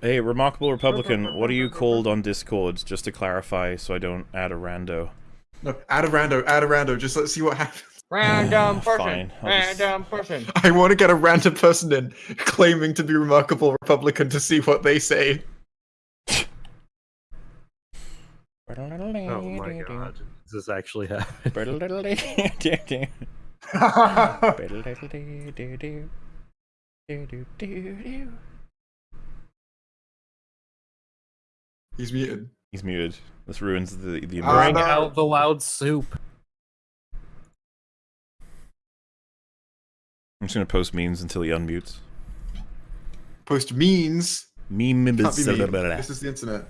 Hey, Remarkable Republican, what are you called on Discord? Just to clarify, so I don't add a rando. No, add a rando, add a rando. Just let's see what happens. Random person. Fine, Random person. I want to get a random person in claiming to be remarkable Republican to see what they say. Oh my god. Does this actually happen? He's muted. He's muted. This ruins the the Ah, Bring no. out the loud soup. I'm just gonna post memes until he unmutes. Post means Meme can't be mean. This is the internet.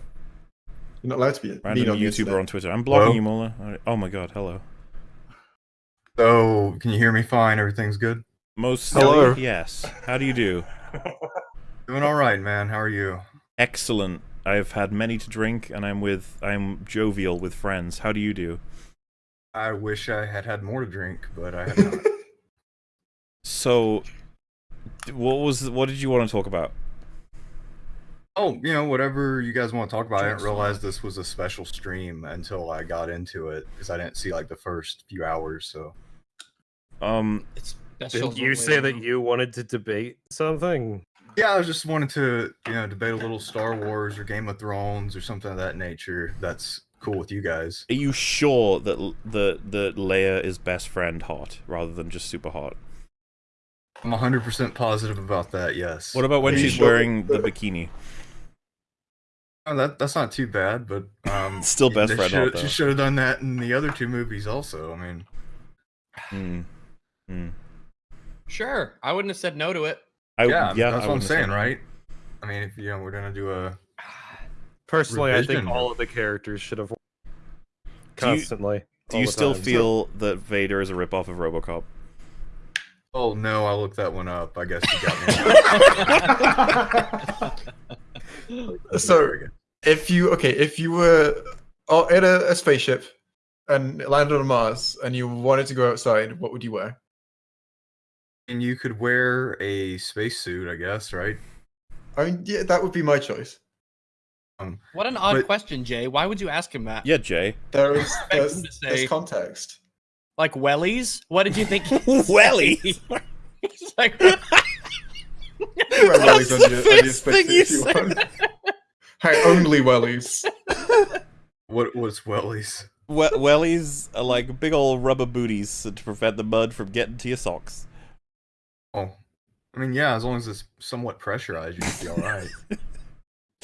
You're not allowed to be mean Random on YouTuber internet. on Twitter. I'm blocking Hello? you, Mauler. Oh my god, hello. So, can you hear me fine? Everything's good? Most Hello. silly, yes. How do you do? Doing alright, man. How are you? Excellent. I've had many to drink, and I'm with I'm jovial with friends. How do you do? I wish I had had more to drink, but I have not. So, what was what did you want to talk about? oh, you know, whatever you guys want to talk about. I didn't realize this was a special stream until I got into it because I didn't see like the first few hours. So, Um, It's special. Did you say that you wanted to debate something? yeah, I was just wanted to, you know, debate a little Star Wars or Game of Thrones or something of that nature. That's cool with you guys. are you sure that the that that Leia is best friend hot rather than just super hot? I'm 100% positive about that. Yes. What about when Are she's sure? wearing the bikini? Oh, that that's not too bad, but um, Still best friend should- hot. She should have done that in the other two movies, also. I mean, Hmm. Hmm. Sure. I wouldn't have said no to it. I, yeah, yeah, that's I what I'm saying, right? I mean, if you know, we're gonna do a Personally, I think all of the characters should have Do you- constantly. Do you still time. feel that Vader is a ripoff of RoboCop? Oh no, I looked that one up. I guess you got me. So- If you okay, if you were oh, in a, a spaceship and landed on Mars and you wanted to go outside, what would you wear? And you could wear a spacesuit, I guess, right? I mean, yeah, that would be my choice. Um, What an odd But- question, Jay. Why would you ask him that? Yeah, Jay. There is there's, there's context. Like wellies? What did you think? Wellies? It's like, You wear on the your, on your first thing you said. want. Hey, only wellies. what was wellies? We- wellies are like big old rubber booties to prevent the mud from getting to your socks. Oh, I mean, yeah, as long as it's somewhat pressurized, you should be all right.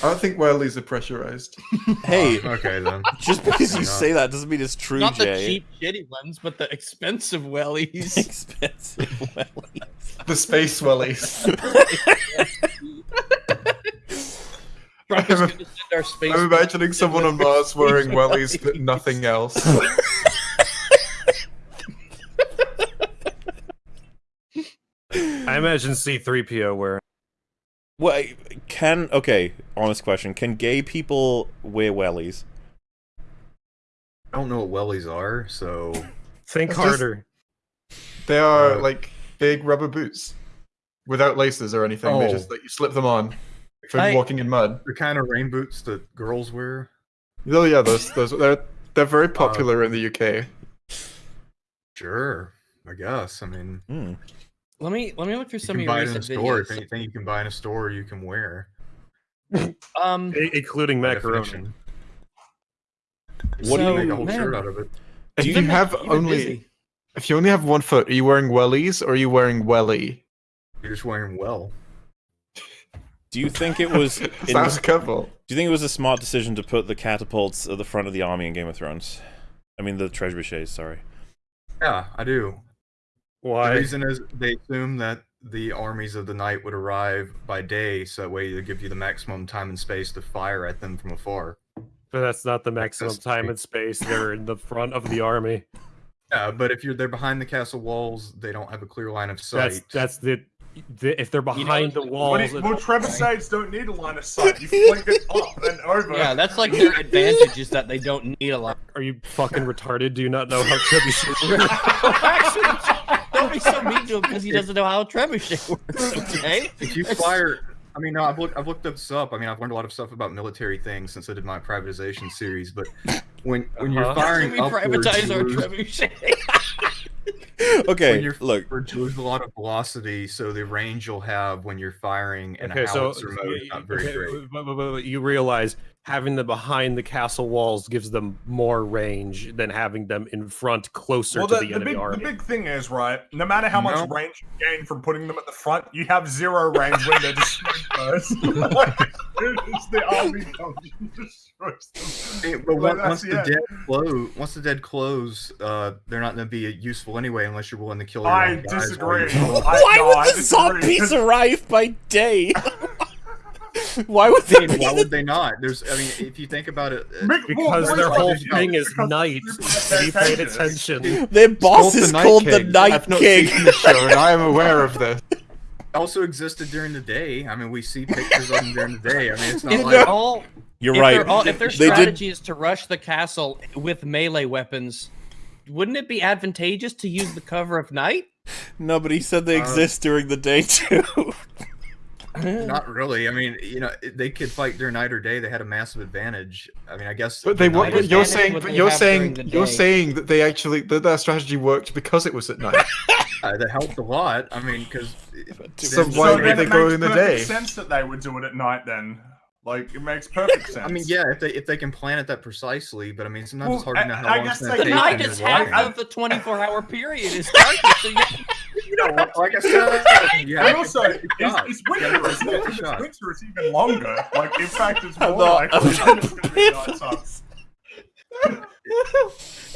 I don't think wellies are pressurized. Hey, oh, okay then. just because you say that doesn't mean it's true, not the cheap, shitty ones, but the expensive wellies. Expensive wellies. The space wellies. I'm- gonna send our space. I'm imagining someone on Mars wearing wellies but nothing else. I imagine C3PO wearing. Well, can okay? Honest question: Can gay people wear wellies? I don't know what wellies are, so Think It's just- harder. They are Uh, like big rubber boots without laces or anything. They Oh. just like you slip them on for I- walking in mud. the kind of rain boots that girls wear. Oh yeah, those those they're they're very Uh, popular in the UK. Sure, I guess. I mean, Hmm. Let me let me look through you some can of your buy it in a recent store. If anything, you can buy in a store, you can wear. Um, I- including by macaroni. definition. What do You you- make a whole man, shirt out of it. If Do you, you- have you've only busy. if you only have one foot, are you wearing wellies or are you wearing welly? You're just wearing well. Do you think it was? In, Sounds a couple. do you think it was a smart decision to put the catapults at the front of the army in Game of Thrones? I mean, the trebuchets. Sorry. Yeah, I do. The Why? reason is they assume that the armies of the night would arrive by day, so that way they give you the maximum time and space to fire at them from afar. But that's not the maximum That's time great. and space. They're in the front of the army. Yeah, but if you're they're behind the castle walls, they don't have a clear line of sight. That's that's the, the if they're behind the walls. it- trebuchets don't need a line of sight. You flick it up and over. yeah, that's like their advantage is that they don't need a lot. are you fucking retarded? Do you not know how trebuchets work? Actually, Don't be so mean to him because he doesn't know how a trebuchet works. Okay. If you fire, I mean, no, I've looked, I've looked up this up. I mean, I've learned a lot of stuff about military things since I did my privatization series. But when when you're Uh-huh. firing we upwards, privatize our trebuchet. Okay, when you're look. upwards, you lose a lot of velocity, so the range you'll have when you're firing in Okay, a so howitzer mode is not very okay, great. but- but- but- but you realize having them behind the castle walls gives them more range than having them in front closer Well, to the, the, the, enemy big, the big thing is, right, no matter how much range you gain from putting them at the front, you have zero range when they're destroyed first. like, as soon as the army comes and destroys them. Hey, but Like, once, the the dead close, once the dead close, uh, they're not going to be useful anyway unless you're willing to kill your I own guys while disagree. you're- I, Why no, would the disagree, zombies 'cause- arrive by day? Why would they? Why would they not? There's, I mean, if you think about it, uh, because their whole wait, thing is because night. people Have you paid pay attention. attention? Their boss Called the is Night called the King. Night I've not King. seen the show, and I am aware of this. also existed during the day. I mean, we see pictures of them during the day. I mean, it's not If like they're all, You're if right. They're all, if their They did- strategy is to rush the castle with melee weapons, wouldn't it be advantageous to use the cover of night? No, but he said they Uh, exist during the day too. not really. I mean, you know, they could fight during night or day. They had a massive advantage. I mean, I guess. But they were. night But you're saying. what But they you're saying. You're saying that they actually that their strategy worked because it was at night. uh, that helped a lot. I mean, because So So why would then they go in the perfect day? sense that they would do it at night then. Like, it makes perfect sense. I mean, yeah, if they if they can plan it that precisely, but I mean, sometimes it's Well, hard to know I- how I long guess it's gonna The take night them is to half wire. of the 24 hour period is darkness. So you, You know, like- like I said, you have And also, take it's, the it's You winter, isn't it? If it's winter, it's even longer. Like, in fact, it's more not- likely I'm that not it's going to be nighttime.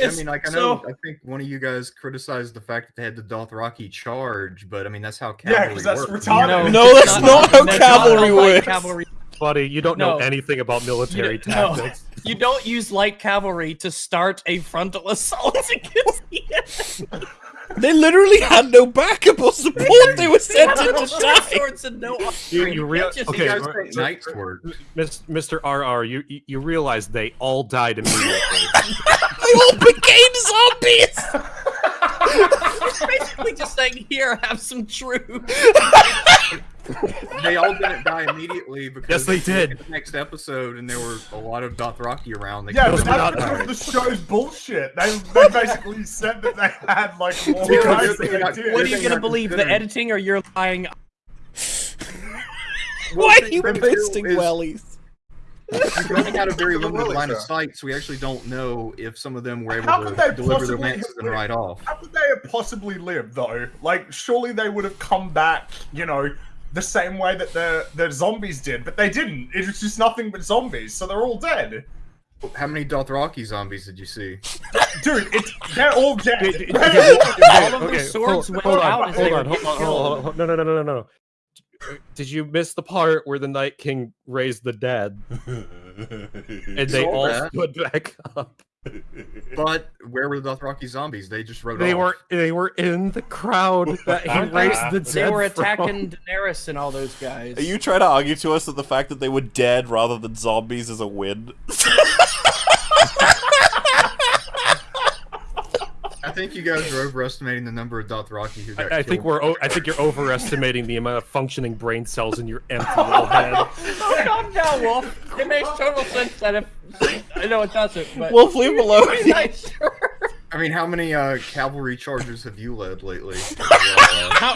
I mean, like I know, so- I think one of you guys criticized the fact that they had the Dothraki charge, but I mean that's how Yeah, that's works. retarded. No, that's not how that's cavalry how light works. Cavalry. Buddy, you don't know anything about military You don't- no. tactics. You don't use light cavalry to start a frontal assault against the enemy. They literally had no backup or support. They were sent in to Short die. swords and no You, archery. you rea- can't just- You okay, guys r- think knights work. Miss- Mr. RR, you you- you realize they all died immediately. They all became zombies. It's basically just saying, here, have some troops. They all didn't die immediately because Yes, they if you look did. the Next episode, and there were a lot of Dothraki around. They Yeah, could've but that's died. because the show's bullshit. They, they basically said that they had, like, more Yeah, guys they're not- What are you gonna believe, the editing or you're lying? Well, Why are you thing too is wellies? You can only had a very limited Willis line of sight, so we actually don't know if some of them were able How to could they deliver their possibly lances and have- ride off. How could they have possibly lived, though? Like, surely they would have come back, you know, the same way that the, the zombies did, but they didn't. It was just nothing but zombies, so they're all dead. How many Dothraki zombies did you see? Dude, it's, they're all dead. Okay, All of the okay, swords hold, went hold out on, as hold on, hold on, hold on, hold on. No, no, no, no, no, no. Did you miss the part where the Night King raised the dead and they all that. stood back up? But where were the Dothraki zombies? They just rode They off. were they were in the crowd that he raised they? the dead. They were from. attacking Daenerys and all those guys. Are you trying to argue to us that the fact that they were dead rather than zombies is a win? I think you guys are overestimating the number of Dothraki who got I, I think we're o- I think you're overestimating the amount of functioning brain cells in your empty little head. Oh, calm down, Wolf. It makes total sense that if I know it doesn't, but Wolf, leave him alone. Nice. I mean, how many uh, cavalry charges have you led lately? Uh, How,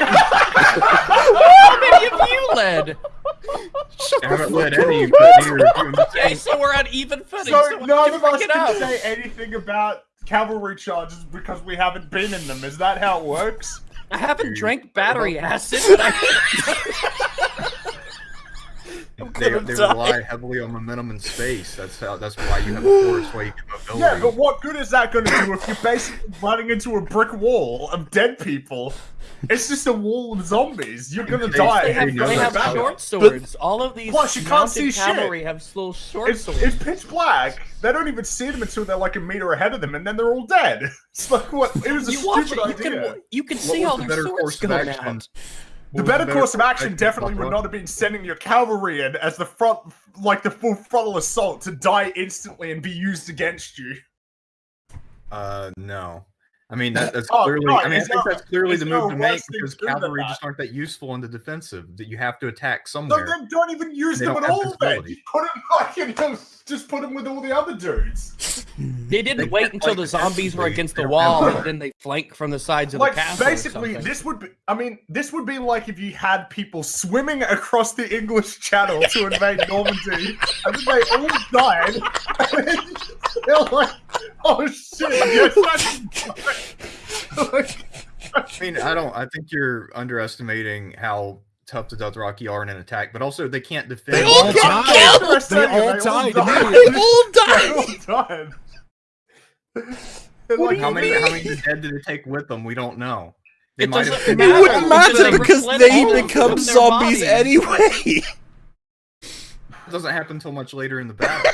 how many have you led? I haven't led any, but neither of you. Okay, so we're on even footing. So So, none of us can up. say anything about cavalry charges because we haven't been in them. Is that how it works? I haven't drank battery acid, but I. they, they rely heavily on momentum and space. That's how. That's why you have a force. Why you get mobility. Yeah, but what good is that going to do if you're basically running into a brick wall of dead people? It's just a wall of zombies. You're gonna They- die. They have, they have short swords. All of these Plus, you can't see mounted shit. cavalry have little short It's, swords. it's pitch black. They don't even see them until they're like a meter ahead of them, and then they're all dead. It's like what? It was a you watch it, stupid you idea. can you can see all the their better swords course going action? out. The better course of action action definitely would not have been sending your cavalry in as the front, like the full frontal assault, to die instantly and be used against you. Uh, no. I mean, that, that's Oh, clearly. no, I mean, I think there- that's clearly the move a to make because to do than cavalry just aren't that useful in the defensive. That you have to attack So somewhere. then don't even use They them don't at all. Then visibility. just put them like you know, just put them with all the other dudes. They didn't They wait until fight the zombies were against the wall and then they flank from the sides of Like the castle. basically, something. this would be. I mean, this would be like if you had people swimming across the English Channel to invade Normandy, and then they all died. And then they're like, "Oh shit! Yes, that's like, I mean, I don't. I think you're underestimating how tough the Dothraki are in an attack, but also they can't defend. They all Yeah, died. that's what I They all they died died. They all They all died. What like, do how many? mean? How many dead did they take with them? We don't know. They It might have. doesn't It matter. wouldn't matter They because split they become zombies bodies. anyway. It doesn't happen until much later in the battle.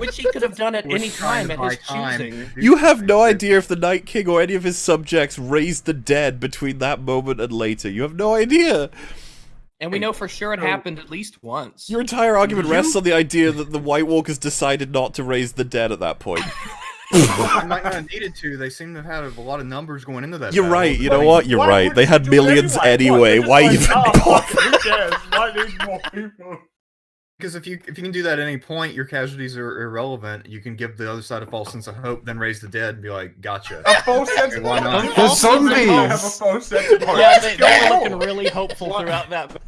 Which he could have done at any time at his time choosing. You have no idea if the Night King or any of his subjects raised the dead between that moment and later. You have no idea. And we know for sure it happened at least once. Your entire argument You- rests on the idea that the White Walkers decided not to raise the dead at that point. I might not have needed to. They seem to have had a lot of numbers going into that. You're battle. right. You know what? You're Why right. They had millions anyway. They're Why even "Oh, bother? fuck, Who cares? Why need more people? Because if you if you can do that at any point, your casualties are irrelevant. You can give the other side a false sense of hope, then raise the dead and be like, "Gotcha." A false sense of hope. The Also, don't have a zombies! false sense of hope. Yeah, they, go they were looking really hopeful throughout that.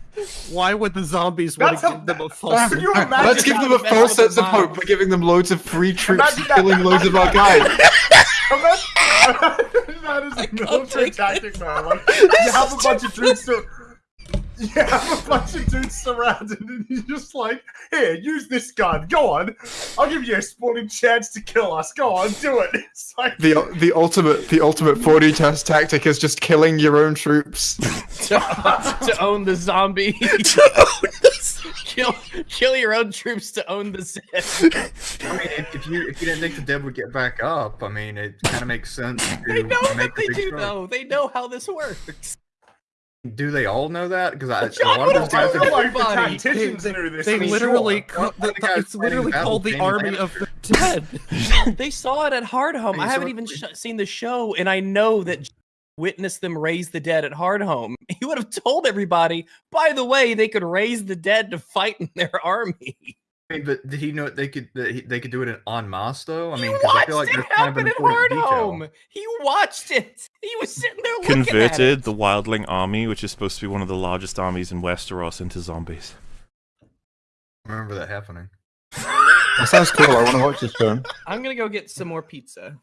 Why would the zombies want to give them a false? Can you imagine Let's give them a false sense of hope by giving them loads of free troops Imagine that- killing loads of our guys. That is a military take tactic, man. Like, you have a bunch of troops to. You have a bunch of dudes surrounded, and you're just like, "Here, use this gun. Go on. I'll give you a sporting chance to kill us. Go on, do it." It's like, The the ultimate the ultimate 4D test tactic is just killing your own troops. to, to own the zombie. kill, kill your own troops to own the Zed. I mean, if, if you if you didn't think the dead would get back up, I mean, it kind of makes sense. They know make what they do, strike. though. They know how this works. Do they all know that? Because I, Jon, a lot of those we I guys are like the Everybody. tacticians They- knew this. They I mean, literally, sure. the, the it's literally the called the army of the dead. they saw it at Hardhome. Hey, I so haven't even sh- seen the show, and I know that J- witnessed them raise the dead at Hardhome. He would have told everybody, by the way, they could raise the dead to fight in their army. I mean, but did he know they could that he- they could do it in en masse though? I mean, he 'cause I feel like it that's kind of happen an at important detail. Hardhome. He watched it. He was sitting there looking at Converted it. the Wildling army, which is supposed to be one of the largest armies in Westeros, into zombies. I remember that happening. That sounds cool. I want to watch this film. I'm gonna go get some more pizza.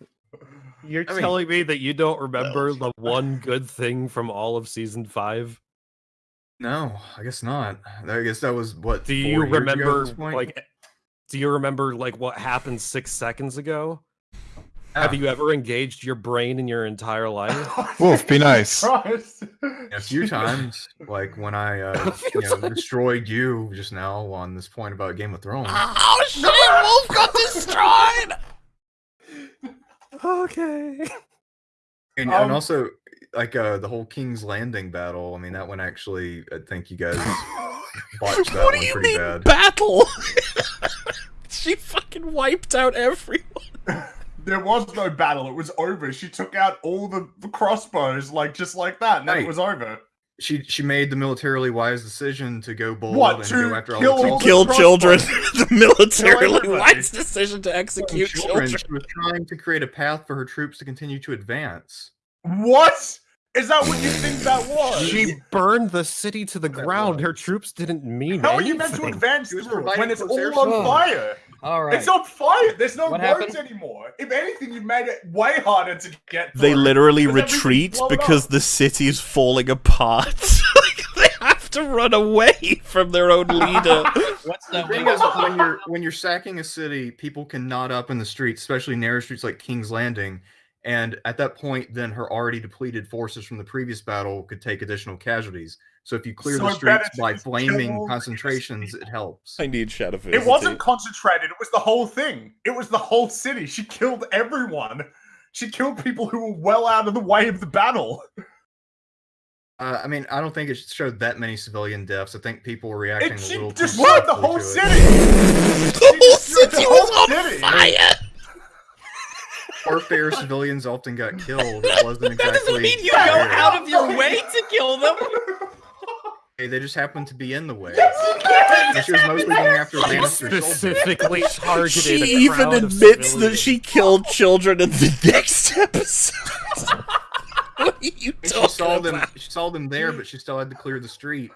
You're I mean- telling me that you don't remember the one good thing from all of season five? No, I guess not. I guess that was what. Do you years ago at remember like? Do you remember like what happened six seconds ago? Have you ever engaged your brain in your entire life? Wolf, be nice. A few times, like when I uh, you know destroyed you just now on this point about Game of Thrones. Oh shit! Wolf got destroyed. okay. And, Um, and also, like uh, the whole King's Landing battle. I mean, that one actually, I think you guys botched that what do one you pretty mean bad. battle? she fucking wiped out everyone. There was no battle. It was over. She took out all the, the crossbows, like just like that, and then it was over. She she made the militarily wise decision to go bold What, and to go after kill all the all the Kill children. the militarily everybody. wise decision to execute children. children. She was trying to create a path for her troops to continue to advance. What? Is that what you think that was? She burned the city to the ground. Her troops didn't mean How are you meant to advance through it when it's all on their- fire? All right. It's on fire. There's no What roads happened? anymore. If anything, you've made it way harder to get. They literally retreat because up. the city is falling apart. They have to run away from their own leader. What's The thing is, when you're when you're sacking a city, people can knot up in the streets, especially narrow streets like King's Landing. And at that point, then her already depleted forces from the previous battle could take additional casualties. So if you clear So the streets by flaming concentrations, it helps. I need shadow It wasn't concentrated. It was the whole thing. It was the whole city. She killed everyone. She killed people who were well out of the way of the battle. Uh, I mean, I don't think it showed that many civilian deaths. I think people were reacting It, a she little too destroyed the whole city. The whole city was on fire. Warfare civilians often got killed. It wasn't That doesn't mean you go out of your way to kill them. Hey, They just happened to be in the way. Yes, she was mostly going after Lannister. Specifically targeted. She even admits that she killed children in the next episode. what are you And she talking saw them. She saw them there, but she still had to clear the street.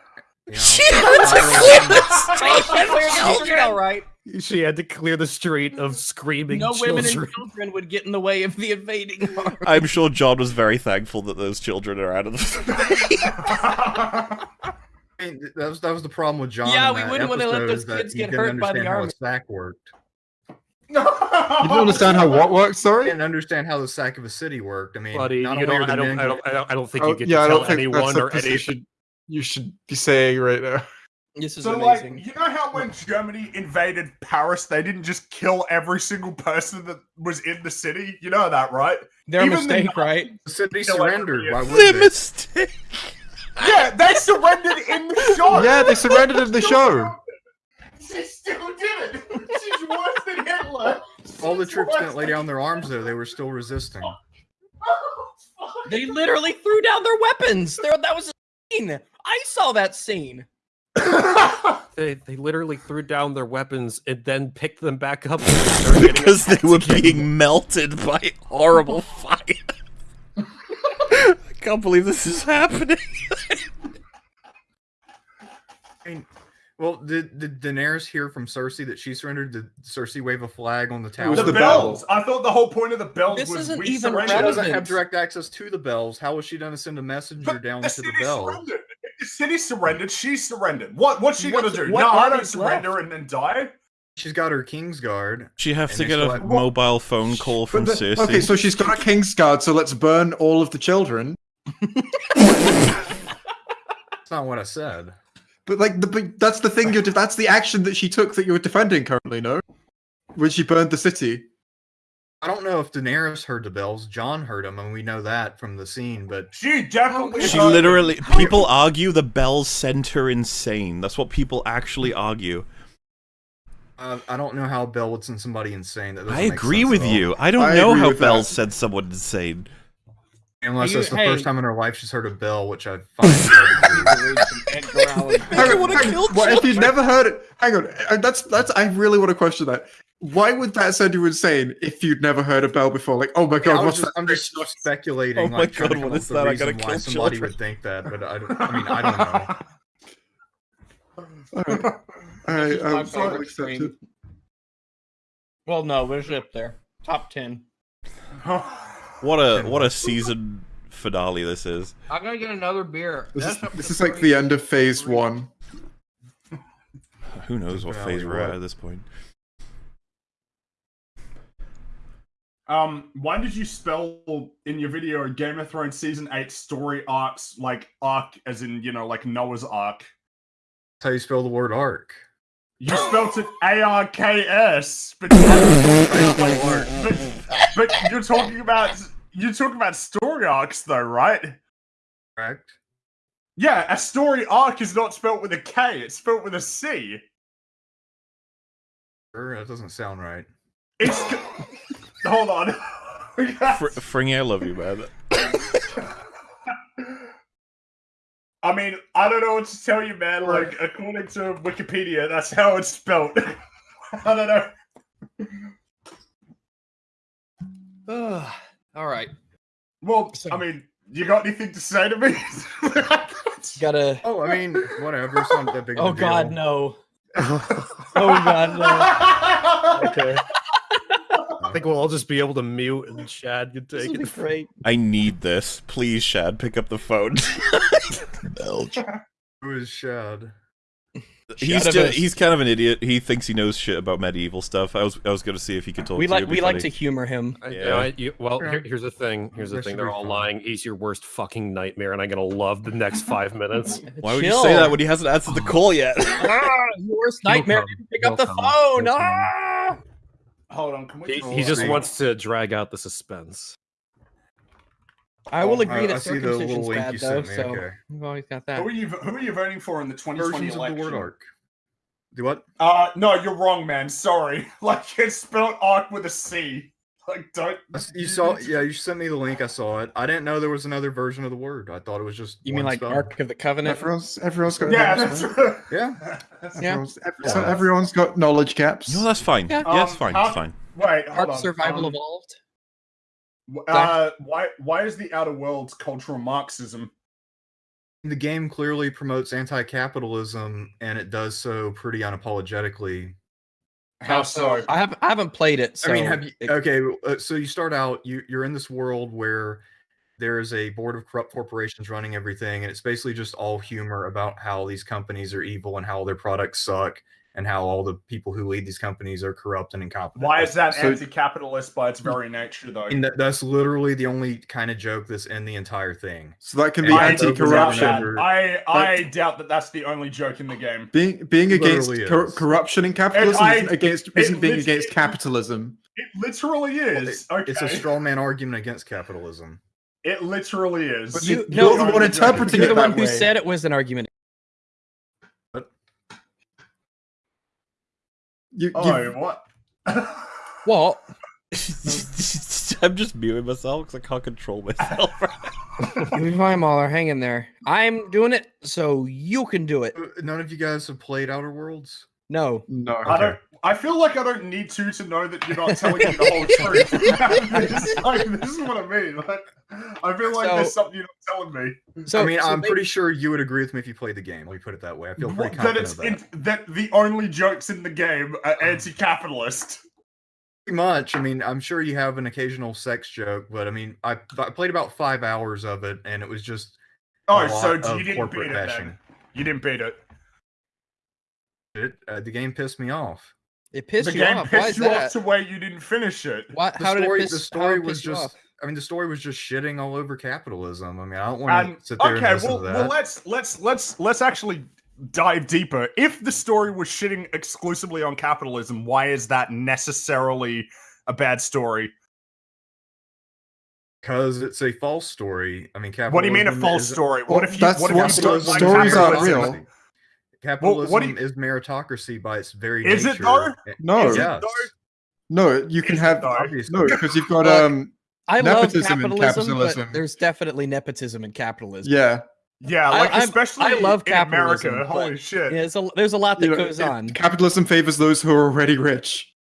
You know? She had to clear the street She of the street, all children. right. She had to clear the street of screaming No women and children would get in the way of the invading army. I'm sure Jon was very thankful that those children are out of the way. I mean, that was that was the problem with Jon. Yeah, we wouldn't wanna let those kids get hurt by the understand how army. a sack worked. You don't understand how what works, He sorry? didn't understand how the sack of a city worked. I mean, Buddy, not you only know, I don't, I don't, I don't, I don't think Oh, you get yeah, to don't tell anyone that's the or any. Position you should be saying right now. This is So, amazing. like, you know how when Germany invaded Paris, they didn't just kill every single person that was in the city? You know that, right? Their even the mistake, right? the city surrendered. Why would The they? mistake. Yeah, they surrendered in the show. Yeah, they surrendered in the show. She still did it. She's worse than Hitler. All the troops didn't lay down their arms though; they were still resisting. Oh, they literally threw down their weapons. There, that was a scene. I saw that scene. They, they literally threw down their weapons and then picked them back up when they started getting because they were again. being melted by horrible fire. I can't believe this is happening. I mean, well, did, did Daenerys hear from Cersei that she surrendered? Did Cersei wave a flag on the tower? the, the bells. I thought the whole point of the bells This was isn't we even surrendered. She doesn't have direct access to the bells. How was she going to send a messenger But down to the city bell? surrendered. The city surrendered. She surrendered. What? What's she What's- gonna do? what no, I don't surrender left? and then die. She's got her Kingsguard. She has to get a have- mobile phone call from But the- Cersei. okay, so she's got a king's guard, so let's burn all of the children. That's not what I said. But like, the, but that's the thing. You're, de- that's the action that she took that you're defending currently. No, when she burned the city. I don't know if Daenerys heard the bells. Jon heard them, and we know that from the scene. But She definitely. She heard them. literally. People argue the bells sent her insane. That's what people actually argue. uh, I don't know how Bell would send somebody insane. That I agree with you. I don't I know how with bells that. sent someone insane. Unless You- it's the hey. first time in her life she's heard a bell, which I find hard to believe. Edgar Allan Poe. Hang on, wanna kill what, if you've never heard it, hang on. uh, That's that's. I really want to question that. Why would that send you insane if you'd never heard a bell before? Like, oh my god, was what's just, that? I'm just speculating. Oh my like, trying God, come what up is with a that? I gotta reason why kill somebody children. would think that, but I, don't, I mean, I don't know. Alright, alright, This is my um, I'll favorite accept Well, no, we're up there. Top ten. What a what a season finale this is. I gotta get another beer. This is, this is like the end of phase one. Who knows what phase we're at at this point. Um, why did you spell in your video Game of Thrones season eight story arcs like arc as in you know like Noah's Ark? That's how you spell the word arc. You spelled it A R K S, but, but but you're talking about you're talking about story arcs though, right? Correct. Yeah, a story arc is not spelled with a K; it's spelled with a C. Sure, that doesn't sound right. It's hold on. Fr- Fringy, I love you, man. I mean, I don't know what to tell you, man. Like, according to Wikipedia, that's how it's spelled. I don't know. Ugh. All right. Well, I mean, you got anything to say to me? Gotta. Oh, I mean, whatever. It's not that big of a Oh God, no. Oh God, no. Okay. I think we'll all just be able to mute and Shad can This take will it. great. I need this. Please, Shad, pick up the phone. Belch. Who is Shad? He's just, he's kind of an idiot. He thinks he knows shit about medieval stuff. I was I was gonna see if he could talk We to like you. we like to humor him. I- Yeah. I- you- well, Yeah. here, here's the thing. Here's the That thing. They're all fun. lying. He's your worst fucking nightmare, and I'm gonna love the next five minutes. Why would you say that when he hasn't answered the call yet? Ah, worst nightmare. didn't Pick up the come. phone. He'll. Ah! Hold on, can we? He, just- he just I- wants to drag out the suspense. I will Oh, agree I- that I see the little circumcision's link bad you though, me, so okay. we've always got that. Who that. are you? Who are you voting for in the 2020 Versions of election? the word arc. Do what? Uh, no, you're wrong, man. Sorry. Like it's spelled arc with a C. Like, don't. You saw, yeah, you sent me the link. I saw it. I didn't know there was another version of the word. I thought it was just. You mean like spell. Ark of the Covenant? Everyone's everyone's got Yeah, that's man. Yeah. That's- Yeah. Everyone's, every- so everyone's got knowledge gaps. No, that's fine. Yeah. Yeah, it's Um, fine. how- It's fine. Wait, hold Ark on. Survival um, Evolved. Uh, why? Why is the Outer Worlds cultural Marxism? The game clearly promotes anti-capitalism, and it does so pretty unapologetically. How so? I have I haven't played it. So I mean, have you? Okay, uh, so you start out. You you're in this world where there is a board of corrupt corporations running everything, and it's basically just all humor about how these companies are evil and how their products suck, and how all the people who lead these companies are corrupt and incompetent. Why is that So- anti-capitalist by its very nature, though? And that, that's literally the only kind of joke that's in the entire thing. So that can be I I anti-corruption. that. I I doubt that that's the only joke in the game. Being being against cor- corruption and capitalism I- isn't against it isn't being lit- against it- capitalism. It literally Well, is. it- okay. It's a straw man argument against capitalism. It literally is. But You- you, no, you're the one no, interpreting You're it the one who way. said it was an argument. You, oh, you, what? Well, I'm just muting myself because I can't control myself. you'll be fine, Mauler. Hang in there. I'm doing it, so you can do it. None of you guys have played Outer Worlds. No. no. I don't. I feel like I don't need to to know that you're not telling me the whole truth. this, is like, this is what I mean. Like, I feel like there's something you're not telling me. So I mean, so I'm they- pretty sure you would agree with me if you played the game. Let me put it that way. I feel pretty that confident it's of that. in, that the only jokes in the game are anti-capitalist. Pretty much. I mean, I'm sure you have an occasional sex joke, but I mean, I, I played about five hours of it, and it was just Oh, a so of you didn't corporate beat it bashing. then? You didn't beat it. It, uh, the game pissed me off. It pissed the you game off. Why is pissed you off that? to where you didn't finish it. Why, The how did story, it piss, the story did it was just. I mean, the story was just shitting all over capitalism. I mean, I don't want And to sit there okay, and listen well, to that. well, let's let's let's let's actually dive deeper. If the story was shitting exclusively on capitalism, why is that necessarily a bad story? Because it's a false story. I mean, capitalism What do you mean a false is- story? Well, What if you? that's what if you sto- like stories aren't real. Capitalism what you- is meritocracy by its very Is it nature. though? Eh, No, Is it yes, though? no, you can Is have though? obviously. no because you've got Look, um I love Nepotism in capitalism, capitalism. but there's definitely nepotism in capitalism. yeah. Yeah, like I'm- especially I love in America. capitalism, but- Holy shit! Yeah, there's a, there's a lot that you know, goes it- on. Capitalism favors those who are already rich.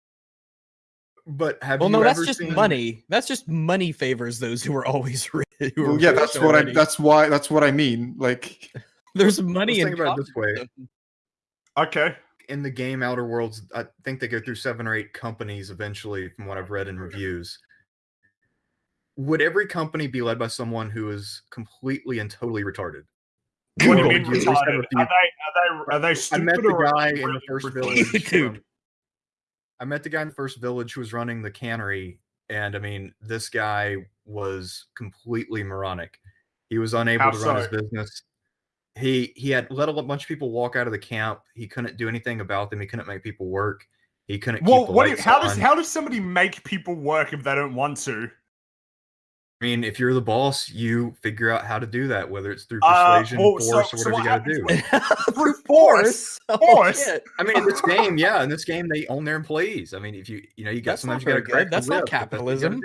But have Well, you no, that's ever just seen- money. That's just money favors those who are always rich. Who are Well, yeah, rich that's what I. That's why. That's what I mean. Like, There's Let's money in think about it this way. Okay, in the game Outer Worlds, I think they go through seven or eight companies eventually, from what I've read in reviews. Would every company be led by someone who is completely and totally retarded? what do you Or mean would at least have retarded? Are they are they are they I stupid met the or are guy they in the first village. Dude. I met the guy in the first village who was running the cannery, and I mean, this guy was completely moronic. He was unable How to run his business. He he had let a bunch of people walk out of the camp. He couldn't do anything about them. He couldn't make people work. He couldn't Well, keep the what? Do you, lights how does how does somebody make people work if they don't want to? I mean, if you're the boss, you figure out how to do that, whether it's through Uh, persuasion, well, force, so or whatever what you got to do. Brute force. Oh, Force? shit. I mean, in this game, yeah, in this game, they own their employees. I mean, if you you know, you got That's sometimes you got to very good. That's not capitalism.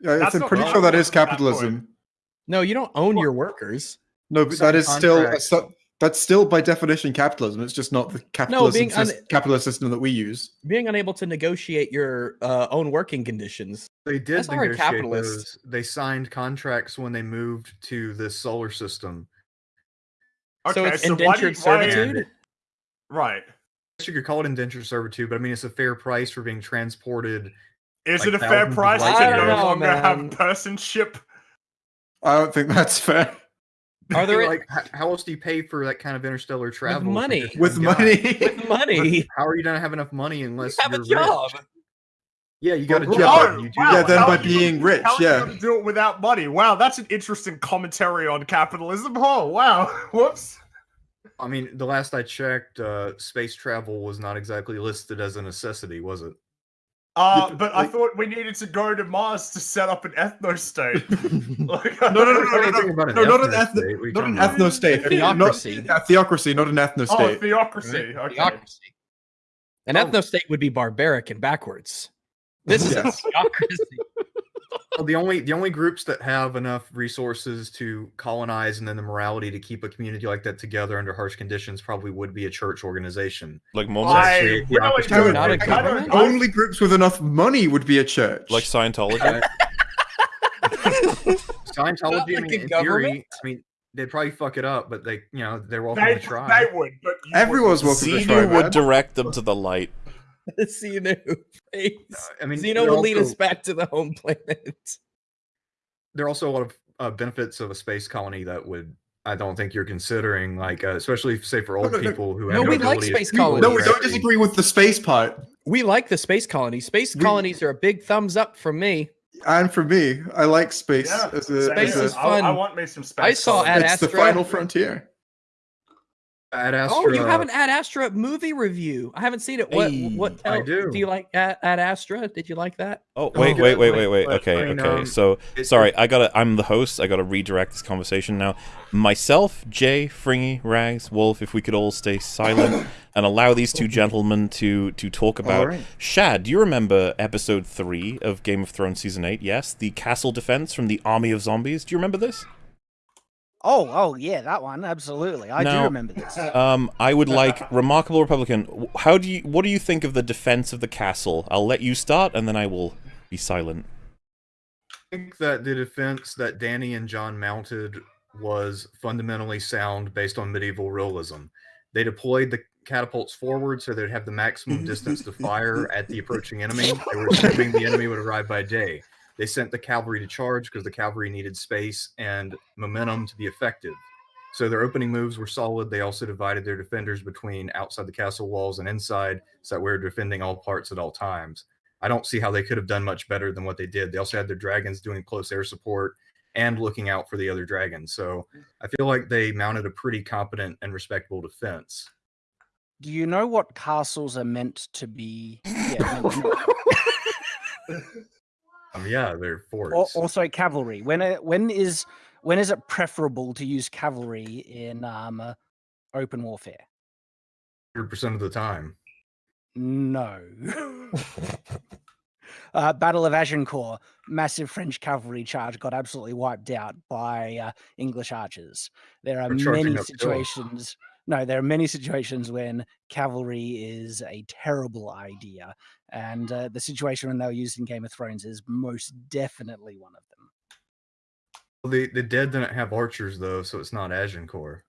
yeah, That's I'm pretty sure that is That's not capitalism. No, you don't own your workers. No, but Some that is still a, that's still by definition capitalism. It's just not the capitalism being un- capitalist system that we use. Being unable to negotiate your uh, own working conditions. They did That's negotiate capitalist. those. They signed contracts when they moved to this solar system. so it's so why you- indentured why- servitude. Right. You could call it indentured servitude, but I mean, it's a fair price for being transported. Is Like it a fair price to no longer man. have personship? I don't think that's fair. Are there like h- how else do you pay for that kind of interstellar travel? if you're money. With money, with money? How are you gonna have enough money unless you have a you're job. Rich? Yeah, you got a Well, job. no, you do wow, yeah, that. then how by are you being rich, how are you yeah. do it without money. Wow, that's an interesting commentary on capitalism. Oh, wow. Whoops. I mean, the last I checked, uh, space travel was not exactly listed as a necessity, was it? Uh, Yeah, but I thought we needed to go to Mars to set up an ethno state. like, No, no, no, no, no, no, no, not an ethno ethno, state, what are not an talking ethno state. Theocracy. Not, a theocracy, not an ethno Oh, state. theocracy. Okay. Theocracy. An Oh. ethno state would be barbaric and backwards. This is Yes. a democracy. Well, the only the only groups that have enough resources to colonize and then the morality to keep a community like that together under harsh conditions probably would be a church organization. Like I Mormons, actually really don't- of Not a I don't- government? Only groups with enough money would be a church. like Scientology. Scientology, I mean, in theory, I mean, they'd probably fuck it up, but they, you know, they're welcome They, to try. they would, but Everyone's wouldn't. welcome to try, Xenu would man. direct them to the light. Xenu face. I mean, Xenu there will lead us back to the home planet. there are also a lot of uh, benefits of a space colony that would I don't think you're considering, like uh, especially say for old no, no. people who No, have we like ability to space see colonies. no, we don't disagree with the space part. We like the space colonies. Space We- colonies are a big thumbs up from me. And for me, I like space Yeah, as a, Space as a is I, I want me some space. I saw colonies. Ad it's the final frontier. Ad Astra. Oh, you have an Ad Astra movie review. I haven't seen it. What? Hey, what? I do. Do you like Ad, Ad Astra? Did you like that? Oh Oh, wait, good. wait, wait, wait, wait. Okay, I mean, okay. um, So sorry, I gotta. I'm the host. I gotta redirect this conversation now. Myself, Jay, Fringy, Rags, Wolf. If we could all stay silent and allow these two gentlemen to to talk about. right. Shad, do you remember episode three of Game of Thrones season eight? Yes, the castle defense from the army of zombies. Do you remember this? Oh, oh yeah, that one absolutely. I Now- do remember this. Um, I would like remarkable Republican. How do you? What do you think of the defense of the castle? I'll let you start, and then I will be silent. I think that the defense that Dany and Jon mounted was fundamentally sound based on medieval realism. They deployed the catapults forward so they'd have the maximum distance to fire at the approaching enemy. They were assuming the enemy would arrive by day. They sent the cavalry to charge because the cavalry needed space and momentum to be effective. So their opening moves were solid. They also divided their defenders between outside the castle walls and inside, so that we were defending all parts at all times. I don't see how they could have done much better than what they did. They also had their dragons doing close air support and looking out for the other dragons. So I feel like they mounted a pretty competent and respectable defense. Do you know what castles are meant to be? Yeah, meant to- Um, yeah, they're forts. also cavalry. When it, when is when is it preferable to use cavalry in um, uh, open warfare? 100% of the time. No. uh, Battle of Agincourt, massive French cavalry charge got absolutely wiped out by uh, English archers. There are many situations. No, there are many situations when cavalry is a terrible idea, and uh, the situation when they were used in Game of Thrones is most definitely one of them. Well, the, the dead didn't have archers, though, so it's not Agincourt.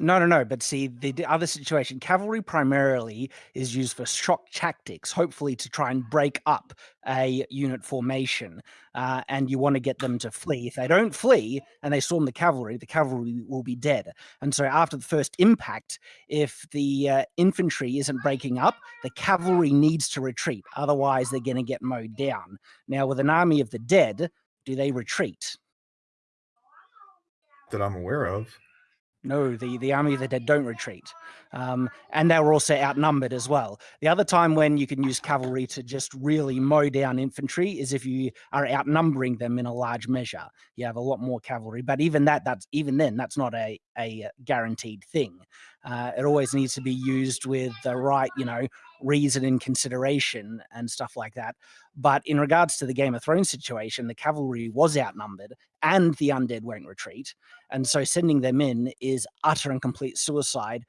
No, no, no. But see, the, the other situation, cavalry primarily is used for shock tactics, hopefully to try and break up a unit formation. Uh, and you want to get them to flee. If they don't flee and they storm the cavalry, the cavalry will be dead. And so, after the first impact, if the uh, infantry isn't breaking up, the cavalry needs to retreat. Otherwise, they're going to get mowed down. Now, with an army of the dead, do they retreat? That I'm aware of. No, the, the army of the dead don't retreat. Um, and they were also outnumbered as well. The other time when you can use cavalry to just really mow down infantry is if you are outnumbering them in a large measure. You have a lot more cavalry, but even that, that's even then, that's not a, a guaranteed thing. Uh, it always needs to be used with the right, you know, reason and consideration and stuff like that. But in regards to the Game of Thrones situation, the cavalry was outnumbered and the undead won't retreat. And so sending them in is utter and complete suicide,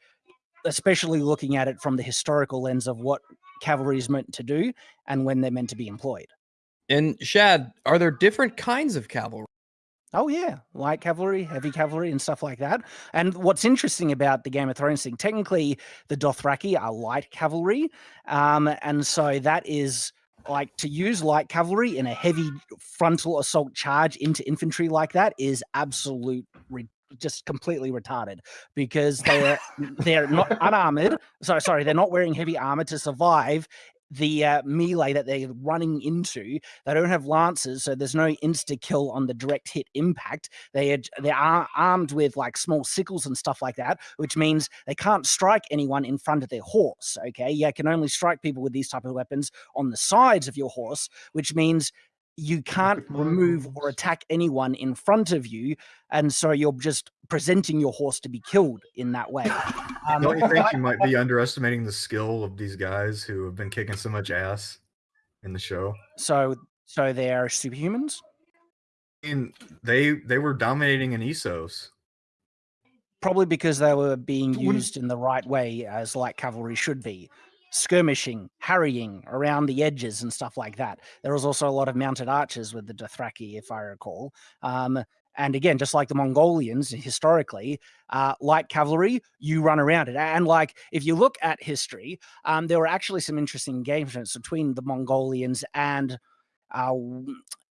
especially looking at it from the historical lens of what cavalry is meant to do and when they're meant to be employed. And Shad, are there different kinds of cavalry? Oh yeah, light cavalry, heavy cavalry, and stuff like that. And what's interesting about the Game of Thrones thing, technically, the Dothraki are light cavalry, um, and so that is like to use light cavalry in a heavy frontal assault charge into infantry like that is absolute. Just completely retarded because they're they're not unarmored. Sorry, sorry, they're not wearing heavy armor to survive the uh, melee that they're running into. They don't have lances, so there's no insta kill on the direct hit impact. They are they are armed with like small sickles and stuff like that, which means they can't strike anyone in front of their horse. Okay, you can only strike people with these type of weapons on the sides of your horse, which means you can't remove or attack anyone in front of you, and so you're just presenting your horse to be killed in that way. Um, Don't you think you might be underestimating the skill of these guys who have been kicking so much ass? in the show. So so they're superhumans. And they they were dominating in Essos. Probably because they were being used in the right way, as light cavalry should be. Skirmishing, harrying around the edges and stuff like that. There was also a lot of mounted archers with the Dothraki, if I recall. Um, and again, just like the Mongolians historically, uh, light cavalry, you run around it. And like, if you look at history, um, there were actually some interesting engagements between the Mongolians and uh,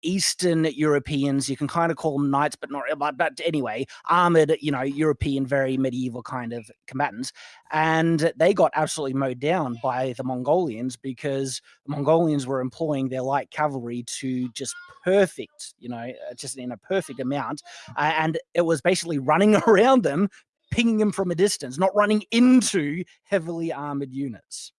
Eastern Europeans. You can kind of call them knights, but not. But, anyway, armored, you know, European, very medieval kind of combatants, and they got absolutely mowed down by the Mongolians because the Mongolians were employing their light cavalry to just perfect, you know, uh, just in a perfect amount, uh, and it was basically running around them. Pinging them from a distance, not running into heavily armored units.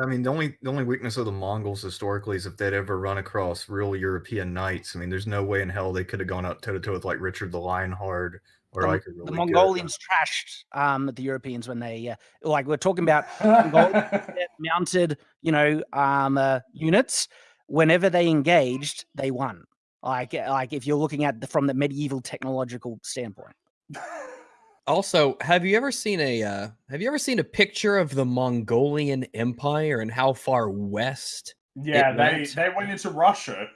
I mean, the only the only weakness of the Mongols historically is if they'd ever run across real European knights. I mean, there's no way in hell they could have gone up toe to toe with like Richard the Lionheart or the, like a the really good, uh, Mongolians trashed um, the Europeans when they uh, like we're talking about mounted, you know, um, uh, units. Whenever they engaged, they won. Like, uh, like if you're looking at the, from the medieval technological standpoint. Also, have you ever seen a uh, have you ever seen a picture of the Mongolian Empire and how far west yeah, they went. they went into Russia.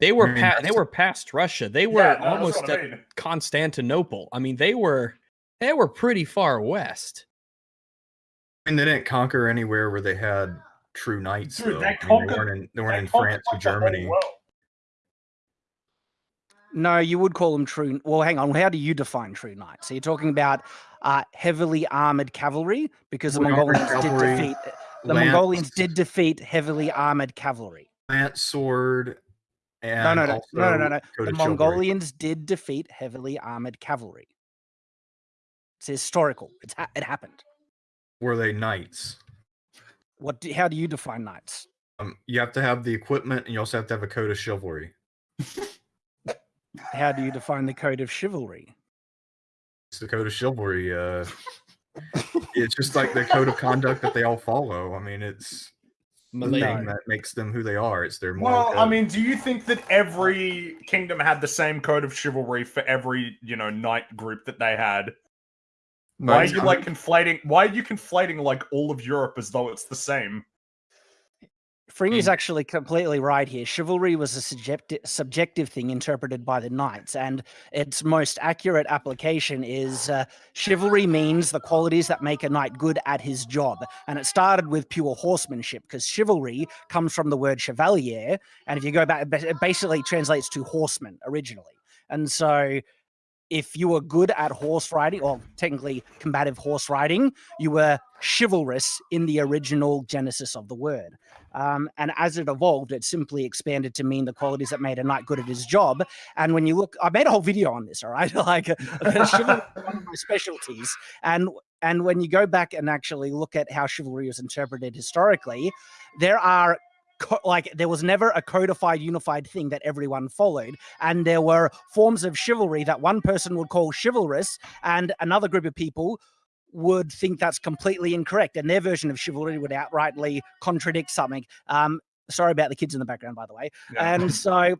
they were? I mean, Pa- they were past Russia. They were yeah, no, almost what I at mean. Constantinople. I mean, they were they were pretty far west. I mean, they didn't conquer anywhere where they had true knights. Dude, though. they I mean, conquered- they weren't in, they weren't They in France or like, the Germany. World. No, you would call them true. Well, hang on. How do you define true knights? So you're talking about uh, heavily armored cavalry because the Well, armored Mongolians did defeat. The lance- Mongolians did defeat heavily armored cavalry. lance sword. And No, no, no, no, no, no, no. The of chivalry. Mongolians did defeat heavily armored cavalry. It's historical. It's ha- it happened. were they knights? What? Do, how do you define knights? Um, you have to have the equipment, and you also have to have a code of chivalry. How do you define the code of chivalry? It's the code of chivalry. Uh, it's just like the code of conduct that they all follow. I mean, it's the thing that makes them who they are. It's their moral Well, I mean, do you think that every kingdom had the same code of chivalry for every, you know, knight group that they had? Why are you like conflating? Why are you conflating like all of Europe as though it's the same? Fringy's actually completely right here. Chivalry was a subjective, subjective thing interpreted by the knights, and its most accurate application is uh, chivalry means the qualities that make a knight good at his job. And it started with pure horsemanship because chivalry comes from the word chevalier, and if you go back, it basically translates to horseman originally. And so, if you were good at horse riding, or technically combative horse riding, you were chivalrous in the original genesis of the word. Um, and as it evolved, it simply expanded to mean the qualities that made a knight good at his job. And when you look, I made a whole video on this. All right, like chivalry one of my specialties. And and when you go back and actually look at how chivalry was interpreted historically, there are like there was never a codified unified thing that everyone followed and there were forms of chivalry that one person would call chivalrous and another group of people would think that's completely incorrect and their version of chivalry would outrightly contradict something. Um sorry about the kids in the background by the way. Yeah. and so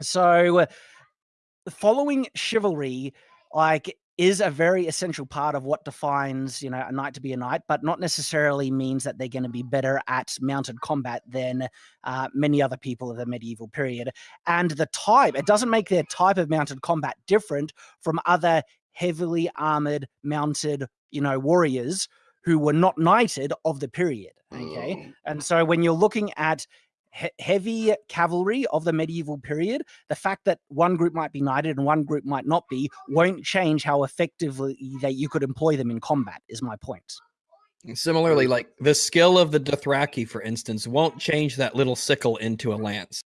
so following chivalry like is a very essential part of what defines you know a knight to be a knight but not necessarily means that they're going to be better at mounted combat than uh, many other people of the medieval period. And the type it doesn't make their type of mounted combat different from other heavily armored mounted you know warriors who were not knighted of the period okay and so when you're looking at he- heavy cavalry of the medieval period the fact that one group might be knighted and one group might not be won't change how effectively that you could employ them in combat is my point And Similarly, like the skill of the Dothraki, for instance, won't change that little sickle into a lance.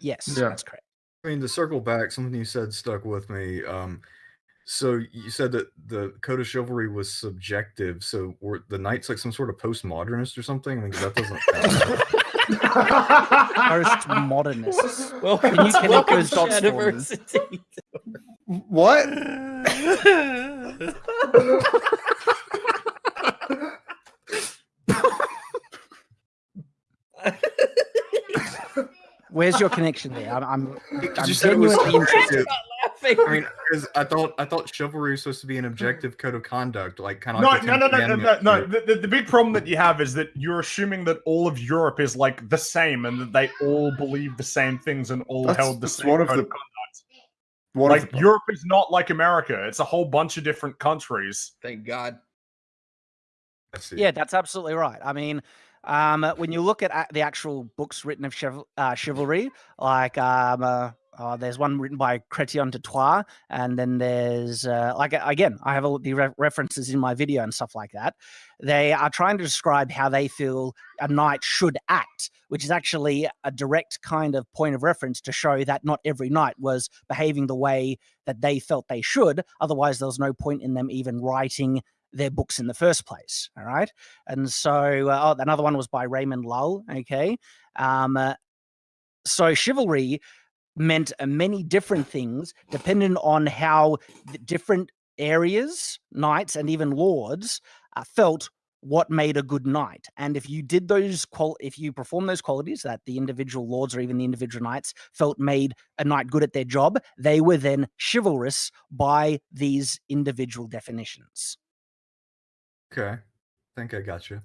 yes Yeah. that's correct I mean, to circle back, something you said stuck with me. Um, so you said that the code of chivalry was subjective. So were the knights like some sort of postmodernist or something? I mean, 'cause that doesn't. postmodernists Well, Can you connect those dots for me? What? Where's your connection there? I'm, I'm, You I'm said it was genuinely interested. Laughing. I mean, because I thought I thought chivalry was supposed to be an objective code of conduct, like kind of. No, like the no, no, no, no, no, no. The, the, the big problem that you have is that you're assuming that all of Europe is like the same and that they all believe the same things and all That's- held the same one of code the- of conduct. One of Like the- Europe is not like America. It's a whole bunch of different countries. Thank God. I see. Yeah, that's absolutely right. I mean, um, when you look at a- the actual books written of chival- uh, chivalry, like um, uh, uh, there's one written by Chrétien de Troyes, and then there's uh, like again, I have all the re- references in my video and stuff like that. They are trying to describe how they feel a knight should act, which is actually a direct kind of point of reference to show that not every knight was behaving the way that they felt they should. Otherwise, there was no point in them even writing their books in the first place. All right. And so, uh, oh, another one was by Raymond Lull. Okay. Um, uh, so, chivalry meant uh, many different things depending on how the different areas, knights, and even lords uh, felt what made a good knight. And if you did those, qual- if you perform those qualities that the individual lords or even the individual knights felt made a knight good at their job, they were then chivalrous by these individual definitions. Okay, I think I got you.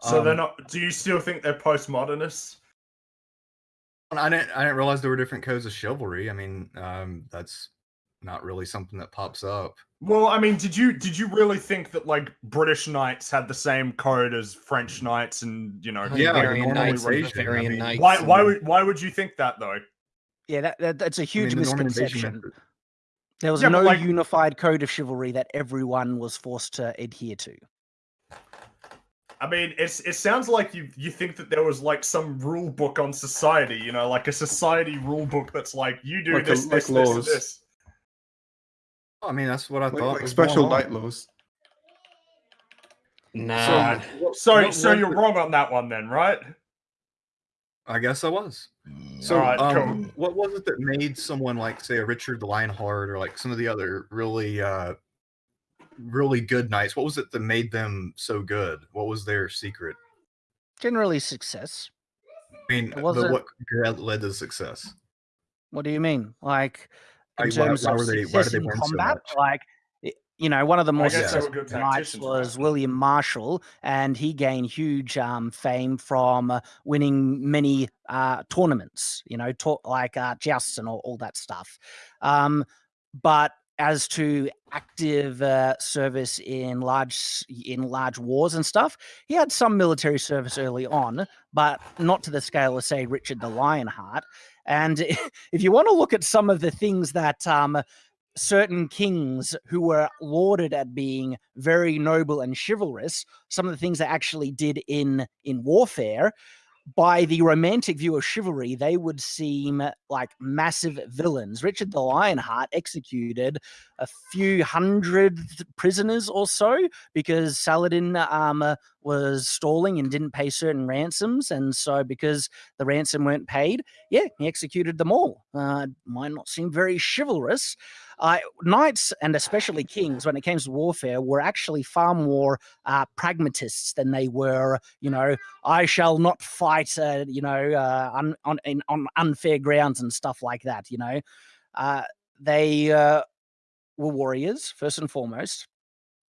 So they're Um, not. Do you still think they're postmodernists? I didn't. I didn't realize there were different codes of chivalry. I mean, um, that's not really something that pops up. Well, I mean, did you did you really think that like British knights had the same code as French knights and you know? Yeah, like a Hungarian knights, normalization, I mean, knights. Why why would why would you think that though? Yeah, that, that that's a huge mean, the misconception. There was Yeah, no like- unified code of chivalry that everyone was forced to adhere to. I mean, it's it sounds like you you think that there was like some rule book on society, you know, like a society rule book that's like you do Like a- this, like this, this, laws. this. I mean, that's what I like, thought. like special going on. night laws. Nah. So what so was you're it? wrong on that one then, right? I guess I was. So, Alright, um, what was it that made someone like, say, a Richard the Lionheart or like some of the other really, uh, really good knights? What was it that made them so good? What was their secret? Generally, success. I mean, It what led- led to success? What do you mean? Like in Like, terms why of they- success they in win so combat? like you know, one of the more guess they were successful good knights was? William Marshal, and he gained huge um, fame from uh, winning many uh, tournaments. You know, to- like uh, jousts and all, all that stuff. Um, but as to active uh, service in large in large wars and stuff, he had some military service early on, but not to the scale of say Richard the Lionheart. And if you want to look at some of the things that um, certain kings who were lauded at being very noble and chivalrous, some of the things they actually did in in warfare, by the romantic view of chivalry, they would seem like massive villains. Richard the Lionheart executed a few hundred prisoners or so because Saladin um, uh, was stalling and didn't pay certain ransoms, and so because the ransom weren't paid, yeah, he executed them all. Uh, might not seem very chivalrous. Uh, knights and especially kings, when it came to warfare, were actually far more uh, pragmatists than they were. You know, I shall not fight. Uh, you know, uh, on on in, on unfair grounds and stuff like that. You know, uh, they uh, were warriors first and foremost,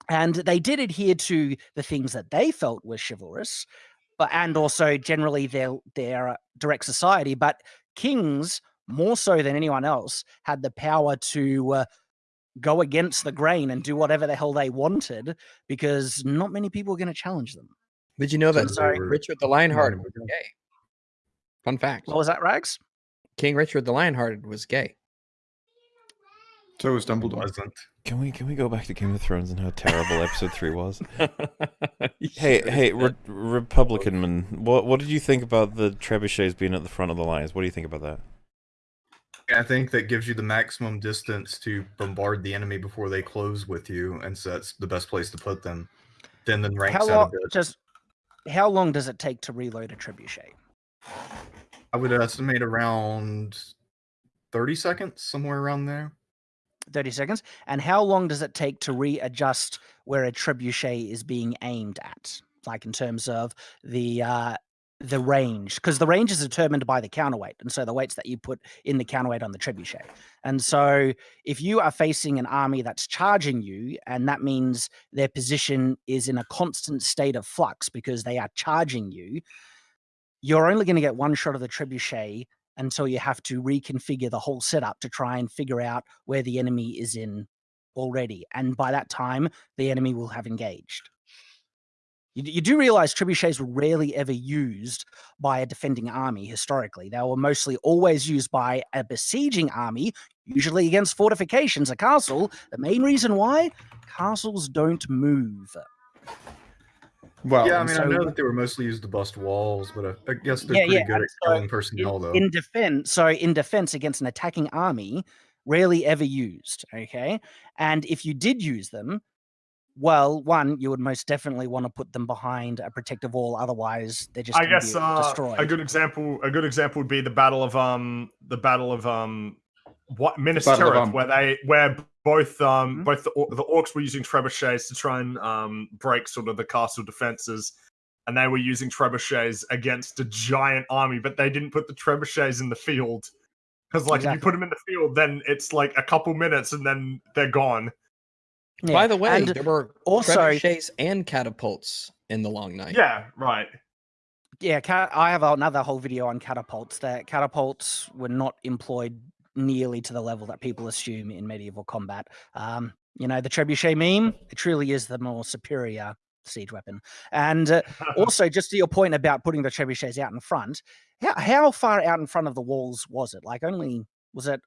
and they did adhere to the things that they felt were chivalrous, but and also generally their their direct society. But kings more so than anyone else, had the power to uh, go against the grain and do whatever the hell they wanted because not many people were going to challenge them. Did you know that So they were Richard the Lionhearted was gay? Fun fact. What was that, Rags? King Richard the Lionhearted was gay. So was Dumbledore. Wasn't. Can we can we go back to Game of Thrones and how terrible episode three was? Hey, hey, Re- Republican man, what what did you think about the trebuchets being at the front of the lines? What do you think about that? I think that gives you the maximum distance to bombard the enemy before they close with you, and so that's the best place to put them. Then the ranks How out long? a. Just how long does it take to reload a trebuchet? I would estimate around thirty seconds, somewhere around there. Thirty seconds. And how long does it take to readjust where a trebuchet is being aimed at? Like in terms of the uh, the range because the range is determined by the counterweight and so the weights that you put in the counterweight on the trebuchet and so if you are facing an army that's charging you and that means their position is in a constant state of flux because they are charging you you're only going to get one shot of the trebuchet until you have to reconfigure the whole setup to try and figure out where the enemy is in already and by that time the enemy will have engaged you, you do realize trebuchets were rarely ever used by a defending army historically. They were mostly always used by a besieging army, usually against fortifications, a castle. The main reason why castles don't move. Well, yeah, I and mean, I know that they were mostly used to bust walls, but I, I guess they're Yeah, pretty yeah, good and at so killing personnel, though. in defense so in defense against an attacking army rarely ever used okay and if you did use them well one you would most definitely want to put them behind a protective wall otherwise they're just I guess be uh, destroyed a good example a good example would be the battle of um the battle of um what Minas Tirith, where they where both um Mhm. both the, the orcs were using trebuchets to try and um break sort of the castle defenses and they were using trebuchets against a giant army but they didn't put the trebuchets in the field. Because like if you put them in the field then it's like a couple minutes and then they're gone. Yeah, By the way, and there were also- trebuchets and catapults in the long night. yeah right. Yeah ca- i have another whole video on catapults. That catapults were not employed nearly to the level that people assume in medieval combat um you know the trebuchet meme it truly is the more superior siege weapon and uh, also just to your point about putting the trebuchets out in front how, how far out in front of the walls was it like only was it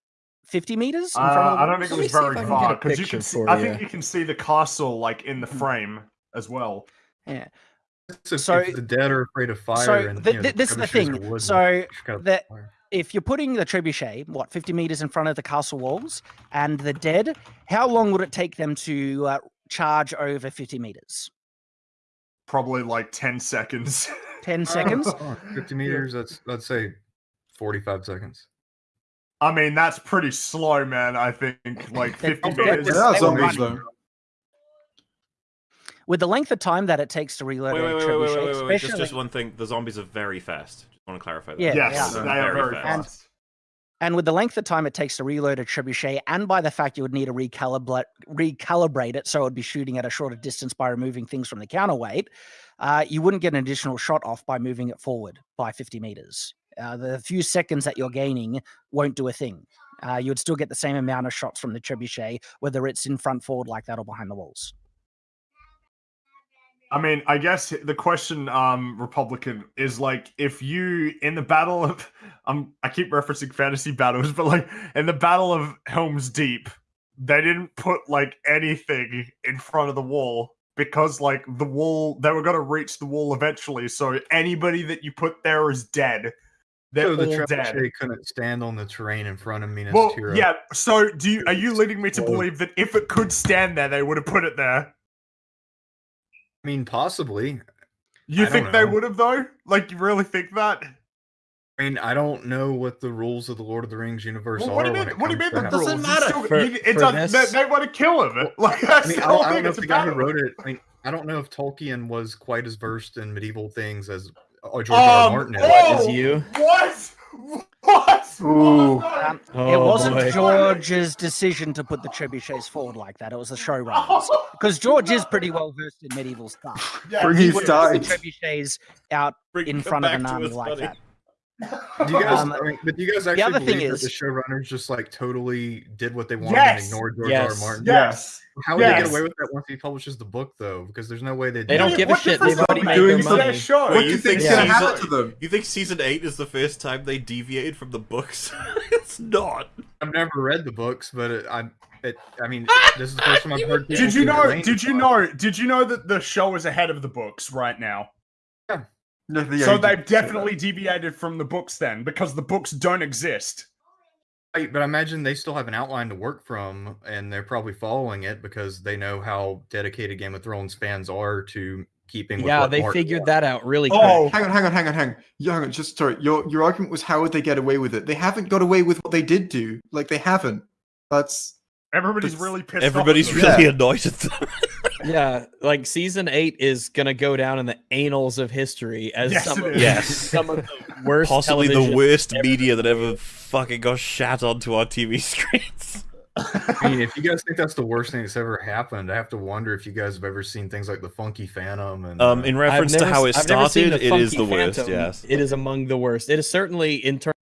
50 meters in front Uh, of the I don't think it was very far because you can see. for I think you. you can see the castle like in the Mhm. frame as well. yeah So, so- if the dead are afraid of fire, so and th- you know, this is the thing. wooden, So you the- fire. If you're putting the trebuchet what 50 meters in front of the castle walls and the dead how long would it take them to uh, charge over 50 meters Probably like ten seconds. 10 seconds Oh, 50 meters, that's, let's say 45 seconds. I mean, that's pretty slow, man. I think like fifty meters. like, They are they were zombies, running. though. With the length of time that it takes to reload Wait, a wait, wait, wait, trebuchet wait, wait, wait, wait. Just, especially just one thing. The zombies are very fast. Just want to clarify that. Yeah, yes, they they are. are Very very fast. fast. and with the length of time it takes to reload a trebuchet and by the fact you would need to recalibrate recalibrate it so it would be shooting at a shorter distance by removing things from the counterweight uh, you wouldn't get an additional shot off by moving it forward by 50 meters uh, the few seconds that you're gaining won't do a thing uh, you would still get the same amount of shots from the trebuchet whether it's in front forward like that or behind the walls I mean, I guess the question, um, Republican, is like if you in the battle of, um, I keep referencing fantasy battles, but like in the battle of Helm's Deep, they didn't put like anything in front of the wall because like the wall, they were gonna reach the wall eventually. So anybody that you put there is dead. They're So the all dead. trebuchet couldn't stand on the terrain in front of Minas Well, Tirith. yeah. So, do you are you leading me to believe that if it could stand there, they would have put it there? I mean, possibly. You I think they would have though? Like, you really think that? I mean, I don't know what the rules of the Lord of the Rings universe Well, are. what do you when mean? it What do you comes mean to the that. rules? matter. Still- For- you- it for does, this- they, they want to kill him. Like, that's I mean, the I whole don't, I don't thing. know It's if the guy who wrote it. I mean, I don't know if Tolkien was quite as versed in medieval things as uh, George R. R. Um, Martin is. oh! Is you? What? What? Ooh. What? um, it Oh, wasn't boy. george's decision to put the trebuchets forward like that it was the showrunners because george is pretty well versed in medieval stuff Yeah, Bring he his would- the died. trebuchets out Bring in front of an army like buddy. that. Do you guys? Um, I mean, but do you guys actually other thing believe is- that the showrunners just like totally did what they wanted Yes! and ignored George Yes. R. R. Martin? Yes. How would they get away with that once he publishes the book, though? Because there's no way they. They don't Yeah, give a shit. difference They've already made make? their money. show. What do you you think's think gonna season- happen to them? You think season eight is the first time they deviated from the books? it's not. I've never read the books, but it, I, it, I mean, this is the first time I've heard. Did you know? Did you know? Did you know that the show is ahead of the books right now? Yeah, yeah, so they've did that. definitely deviated from the books then, because the books don't exist. Right, but I imagine they still have an outline to work from, and they're probably following it because they know how dedicated Game of Thrones fans are to keeping. With Yeah, what they Martin figured wants. that out really oh. quick. Oh, Hang on, hang on, hang on, hang on. Yeah, hang on. Just sorry. Your your argument was how would they get away with it? They haven't got away with what they did do. Like they haven't. That's everybody's It's- really pissed. Everybody's off at really Yeah. annoyed at them. Yeah, like season eight is gonna go down in the annals of history as Yes, some, of. Yes. some of the worst, Possibly the worst ever. media that ever fucking got shat onto our TV screens. I mean, if you guys think that's the worst thing that's ever happened, I have to wonder if you guys have ever seen things like the Funky Phantom and Um, uh, in I've reference to how it I've never seen started, it is Funky the worst. Yes. it is among the worst. It is certainly in terms of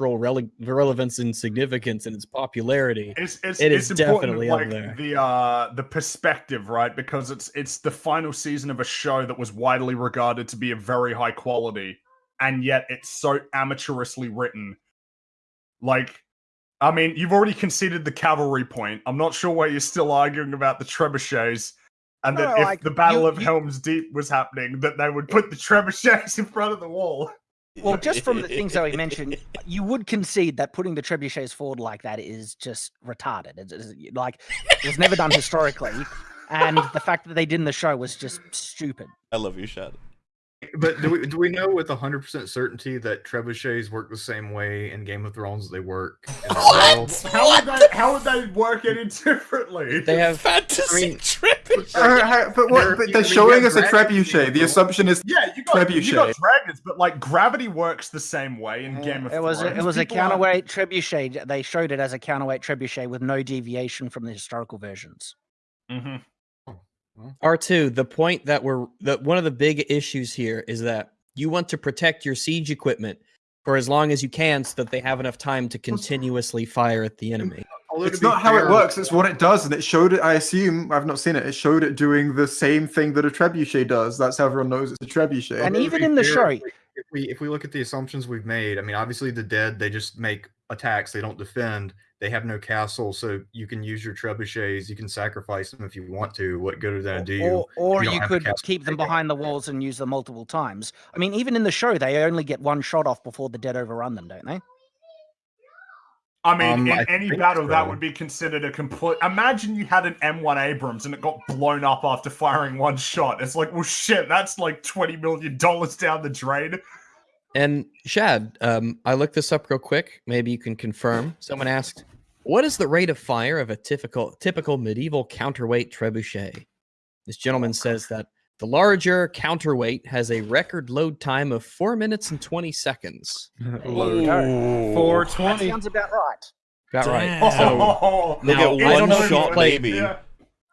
cultural rele- relevance and significance and its popularity. It's, it's, It it's is important, definitely up like there. the uh the perspective, right? Because it's it's the final season of a show that was widely regarded to be of very high quality, and yet it's so amateurishly written. Like, I mean, you've already conceded the cavalry point. I'm not sure why you're still arguing about the trebuchets. And that No, if like, the Battle you- of you- Helm's Deep was happening, that they would put the trebuchets in front of the wall. Well, just from the things that we mentioned, you would concede that putting the trebuchets forward like that is just retarded. It's, it's like it was never done historically, and the fact that they did in the show was just stupid. I love you, Shad. But do we do we know with hundred percent certainty that trebuchets work the same way in Game of Thrones as they work in the world? How would they? How would they work any differently? They have Fantasy I mean- trebuchet. Uh, how- but what? But they're showing us a trebuchet. being The assumption is Yeah, you got you got dragons, but like gravity works the same way in Game of it was a, Thrones. it was a People aren't- counterweight trebuchet. They showed it as a counterweight trebuchet with no deviation from the historical versions. Mhm. R2, the point that we're that one of the big issues here is that you want to protect your siege equipment for as long as you can so that they have enough time to continuously fire at the mm. enemy. It's be not how it works. It's what it does, and it showed it. I assume I've not seen it. It showed it doing the same thing that a trebuchet does. That's how everyone knows it's a trebuchet. And even be in the fair, show, if we if we look at the assumptions we've made, I mean, obviously the dead they just make attacks. They don't defend. They have no castle, so you can use your trebuchets. You can sacrifice them if you want to. What good are they gonna do? you? or, or don't you could keep them behind the walls and use them multiple times. I mean, even in the show, they only get one shot off before the dead overrun them, don't they? I mean, Um, in I any think battle, that would be considered a complete. Imagine you had an M1 Abrams and it got blown up after firing one shot. It's like, well, shit, that's like twenty million dollars down the drain. And Shad, um, I looked this up real quick. Maybe you can confirm. Someone asked, "What is the rate of fire of a typical typical medieval counterweight trebuchet?" This gentleman says that the larger counterweight has a record load time of four minutes and twenty seconds. Four That twenty. sounds about right. About right. Damn. So Now, get I one don't know shot, played- maybe. yeah.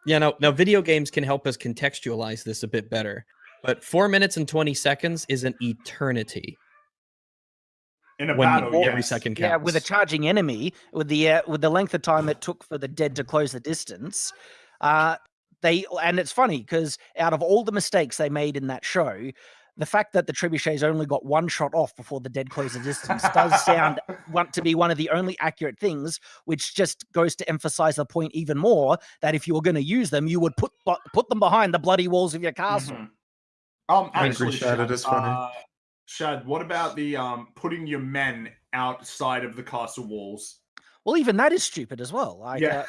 Yeah, no, now video games can help us contextualize this a bit better. But four minutes and 20 seconds is an eternity in a when battle, you- every second counts. Yeah, with a charging enemy, with the uh, with the length of time it took for the dead to close the distance, uh, they and it's funny because out of all the mistakes they made in that show, the fact that the trebuchets only got one shot off before the dead closed the distance does sound want to be one of the only accurate things, which just goes to emphasize the point even more that if you were going to use them, you would put put them behind the bloody walls of your castle. Mhm. Um, Angry actually, Shad, it is funny. Uh, Shad, what about the um putting your men outside of the castle walls? Well, even that is stupid as well. Like, yeah.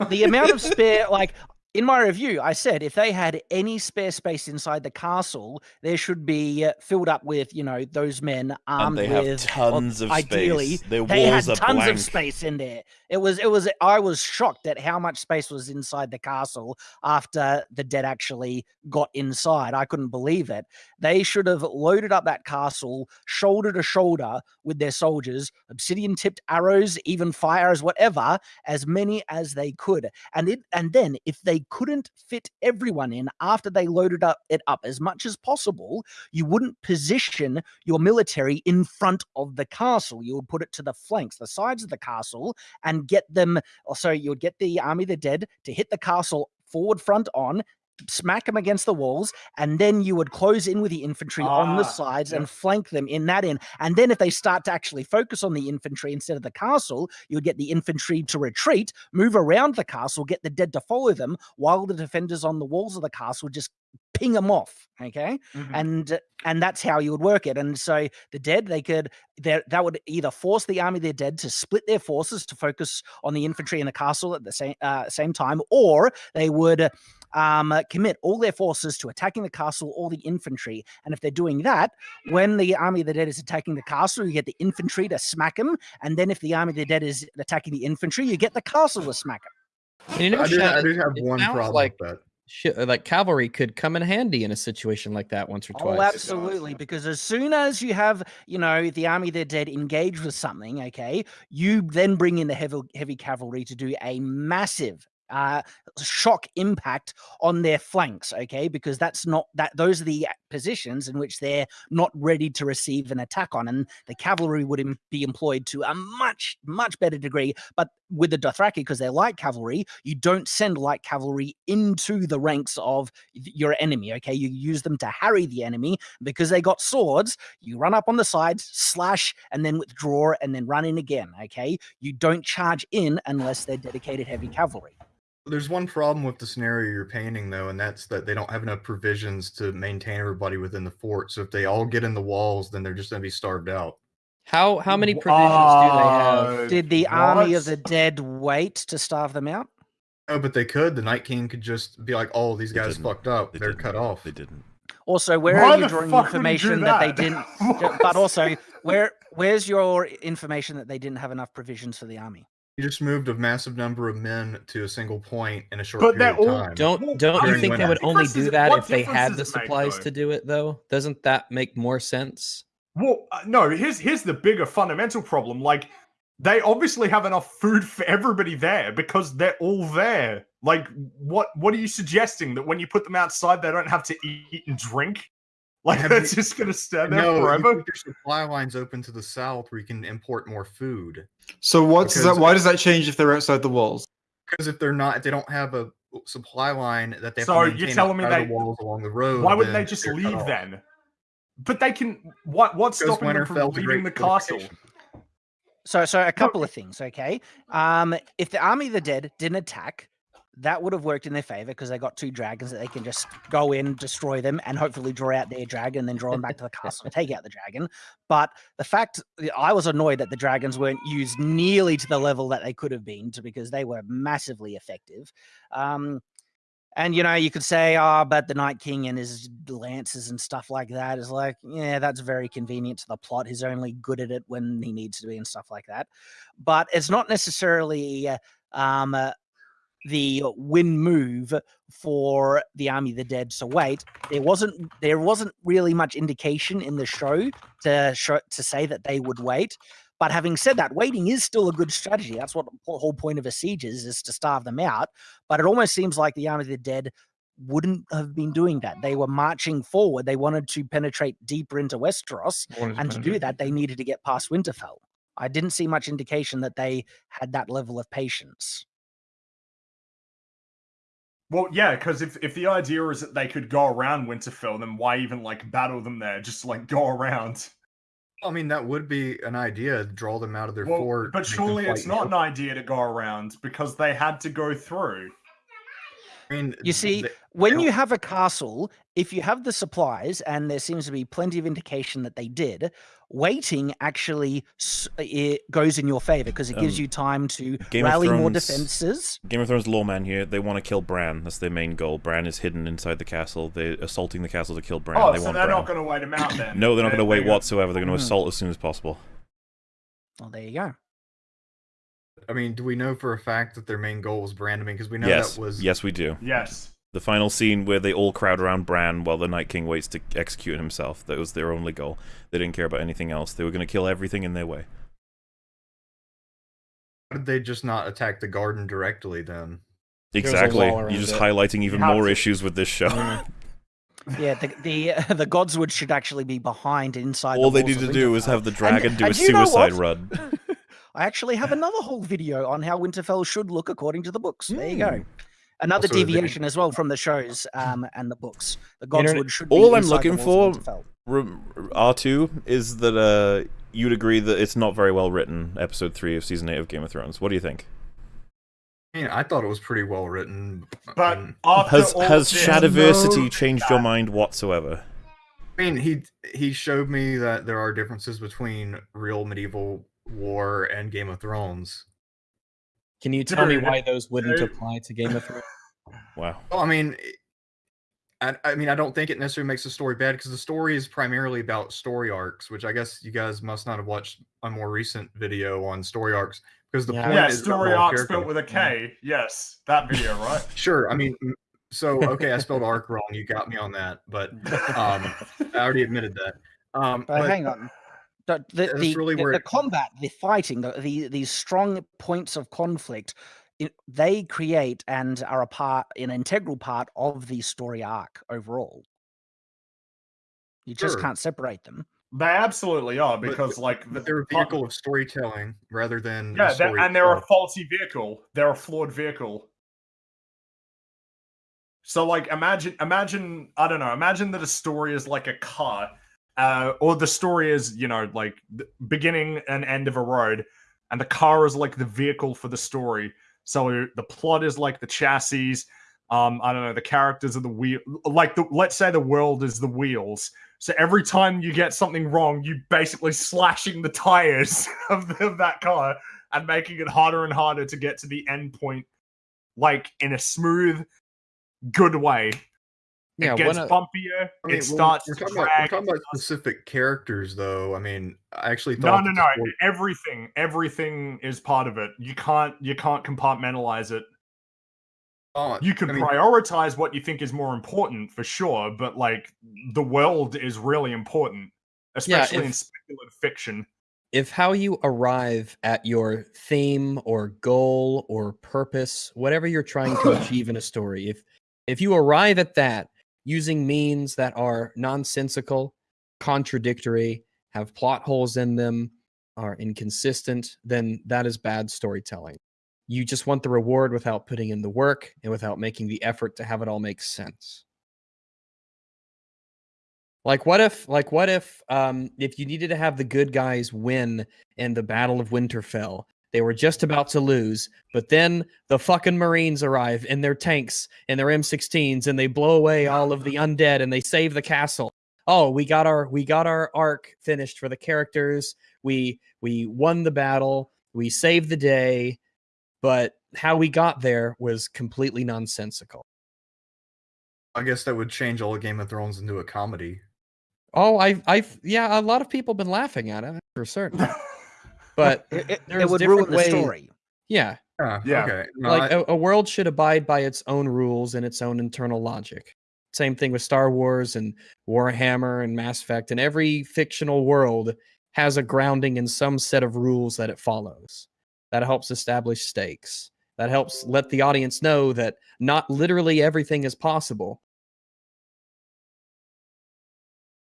uh, the amount of spare like in my review i said if they had any spare space inside the castle there should be uh, filled up with you know those men armed And they with or tons of ideally space. Their they had are tons blank. of space in there it was it was i was shocked at how much space was inside the castle after the dead actually got inside i couldn't believe it they should have loaded up that castle shoulder to shoulder with their soldiers obsidian tipped arrows even fires whatever as many as they could and it and then if they couldn't fit everyone in after they loaded up it up as much as possible you wouldn't position your military in front of the castle. You would put it to the flanks the sides of the castle and get them so you would get the army of the dead to hit the castle forward front on smack them against the walls and then you would close in with the infantry on the Ah, sides yep. and flank them in that in and then if they start to actually focus on the infantry instead of the castle you would get the infantry to retreat move around the castle get the dead to follow them while the defenders on the walls of the castle just ping them off okay Mhm. and uh, and that's how you would work it and so the dead they could that that would either force the army of their dead to split their forces to focus on the infantry in the castle at the same uh, same time or they would um, uh, commit all their forces to attacking the castle or the infantry and if they're doing that when the army of the dead is attacking the castle you get the infantry to smack them and then if the army of the dead is attacking the infantry you get the castle to smack them And you know, I do, I Shad, do have one problem like with that. sh- like cavalry could come in handy in a situation like that once or Oh, twice. absolutely. Because as soon as you have, you know, the army of the dead engage with something, okay, you then bring in the heavy heavy cavalry to do a massive uh shock impact on their flanks okay? Because that's not that those are the positions in which they're not ready to receive an attack on and the cavalry would em- be employed to a much much better degree. But with the dothraki because they're light cavalry you don't send light cavalry into the ranks of your enemy okay? You use them to harry the enemy because they got swords you run up on the sides slash and then withdraw and then run in again okay? You don't charge in unless they're dedicated heavy cavalry There's one problem with the scenario you're painting, though, and that's that they don't have enough provisions to maintain everybody within the fort. So if they all get in the walls, then they're just going to be starved out. How how many provisions do they have? Uh, did the army of what? the dead wait to starve them out Oh, but they could. The Night King could just be like, "Oh, these They guys didn't. fucked up. They They're didn't. cut off." They didn't. Also, where Why are you the drawing fuck would he do information that? they didn't? But also, where where's your information that they didn't have enough provisions for the army? You just moved a massive number of men to a single point in a short But period they're of time. Don't don't you during think they would only do that if they had the it make, supplies to do it though? Doesn't that make more sense? Well, uh, no. Here's here's the bigger fundamental problem. Like, they obviously have enough food for everybody there because they're all there. Like, what what are you suggesting that when you put them outside, they don't have to eat and drink? Like, Have they're you- just gonna stand there no, you forever. keep your supply lines open to the south where you can import more food. So what's Because- that? Why does that change if they're outside the walls? Because if they're not, if they don't have a supply line that they have So to you're telling me outside they- the walls along the road, Why wouldn't they just leave then? But they can. What what's Because stopping them from leaving the castle? So, so a couple of things. Okay, um, if the army of the dead didn't attack, that would have worked in their favor because they got two dragons that they can just go in, destroy them, and hopefully draw out their dragon, and then draw them back to the castle and take out the dragon. But the fact I was annoyed that the dragons weren't used nearly to the level that they could have been, to because they were massively effective. Um, and you know, you could say, "Oh, but the Night King and his lances and stuff like that is like, yeah, that's very convenient to the plot. He's only good at it when he needs to be and stuff like that." But it's not necessarily uh, um, uh, the win move for the Army of the Dead So wait. There wasn't there wasn't really much indication in the show to show to say that they would wait. But having said that, waiting is still a good strategy. That's what the whole point of a siege is, is to starve them out. But it almost seems like the Army of the Dead wouldn't have been doing that. They were marching forward. They wanted to penetrate deeper into Westeros. And to do that, they needed to get past Winterfell. I didn't see much indication that they had that level of patience. Well, yeah, because if, if the idea is that they could go around Winterfell, then why even like battle them there? Just like go around. I mean, that would be an idea. Draw them out of their Well, fort. but surely it's not the an idea to go around because they had to go through. I mean, You see, they- when you have a castle, if you have the supplies, and there seems to be plenty of indication that they did, waiting actually s- it goes in your favor because it gives Um, you time to Game of rally more defenses. Game of Thrones lawman here. They want to kill Bran. That's their main goal. Bran is hidden inside the castle. They're assaulting the castle to kill Bran. oh, they so want they're Bran. not going to wait him out then. No, they're not going to wait whatsoever. They're going to Mhm. assault as soon as possible. Well, there you go. I mean, do we know for a fact that their main goal was Bran? I mean, because we know yes, that was yes, we do. Yes. The final scene where they all crowd around Bran while the Night King waits to execute himself. That was their only goal. They didn't care about anything else. They were going to kill everything in their way. Why did they just not attack the garden directly then? Exactly. You're just it. highlighting even more to- issues with this show. Yeah, the the, uh, the Godswood should actually be behind inside. all the they walls need to do is have the dragon do a and you suicide run. I actually have another whole video on how Winterfell should look according to the books. There you go. Mm. Another Also, deviation as well from the shows um, and the books. The Internet- Godswood should be All I'm looking for- Winterfell. R two is that uh, you'd agree that it's not very well written. Episode three of season eight of Game of Thrones. What do you think? I mean, I thought it was pretty well written. But and- Has all has this, Shadiversity no- changed your mind whatsoever? I mean, he he showed me that there are differences between real medieval war and Game of Thrones. Can you tell me why those wouldn't apply to Game of Thrones? Wow. Well, I mean, I, I mean, I don't think it necessarily makes the story bad because the story is primarily about story arcs, which I guess you guys must not have watched a more recent video on story arcs because the Yeah. point Yeah, is story all arc character spelled with a K. development. K. Yes, that video, right? Sure, I mean, So okay, I spelled arc wrong. You got me on that, but um, I already admitted that. Um, But, but hang on. The, the, the, really the- the combat, the fighting, the, the these strong points of conflict, it, they create and are a part, an integral part of the story arc overall. You just Sure. can't separate them. They absolutely are But- because, like, but the- they're a vehicle of storytelling rather than the Yeah, they're, and they're a faulty vehicle. They're a flawed vehicle. So, like, imagine, imagine, I don't know, imagine that a story is like a car, uh, or the story is, you know, like beginning and end of a road, and the car is like the vehicle for the story. So the plot is like the chassis. Um, I don't know, the characters are the wheel. Like, the let's say the world is the wheels. So every time you get something wrong, you basically slashing the tires of, the, of that car and making it harder and harder to get to the end point, like in a smooth, good way. Yeah, it gets one bumpier. I mean, it well, starts we're to talking, about, we're talking about specific characters, though. I mean, I actually No, thought no, that no. the Everything, everything is part of it. You can't, you can't compartmentalize it. Oh, You can I mean, prioritize what you think is more important for sure, but like the world is really important, especially in if- speculative fiction. if how you arrive at your theme or goal or purpose whatever you're trying to achieve in a story if if you arrive at that using means that are nonsensical contradictory have plot holes in them are inconsistent then that is bad storytelling. You just want the reward without putting in the work and without making the effort to have it all make sense. Like what if like what if um if you needed to have the good guys win in the Battle of Winterfell, they were just about to lose, but then the fucking Marines arrive in their tanks and their M16s and they blow away all of the undead and they save the castle. Oh, we got our we got our arc finished for the characters. We we won the battle. We saved the day, but how we got there was completely nonsensical. I guess that would change all of Game of Thrones into a comedy. Oh, I, I've, yeah, a lot of people have been laughing at it for certain. But It, it, it there's would different ruin the story. yeah, Yeah. Yeah. Okay. No, like I- a, a world should abide by its own rules and its own internal logic. Same thing with Star Wars and Warhammer and Mass Effect, and every fictional world has a grounding in some set of rules that it follows. That helps establish stakes. That helps let the audience know that not literally everything is possible.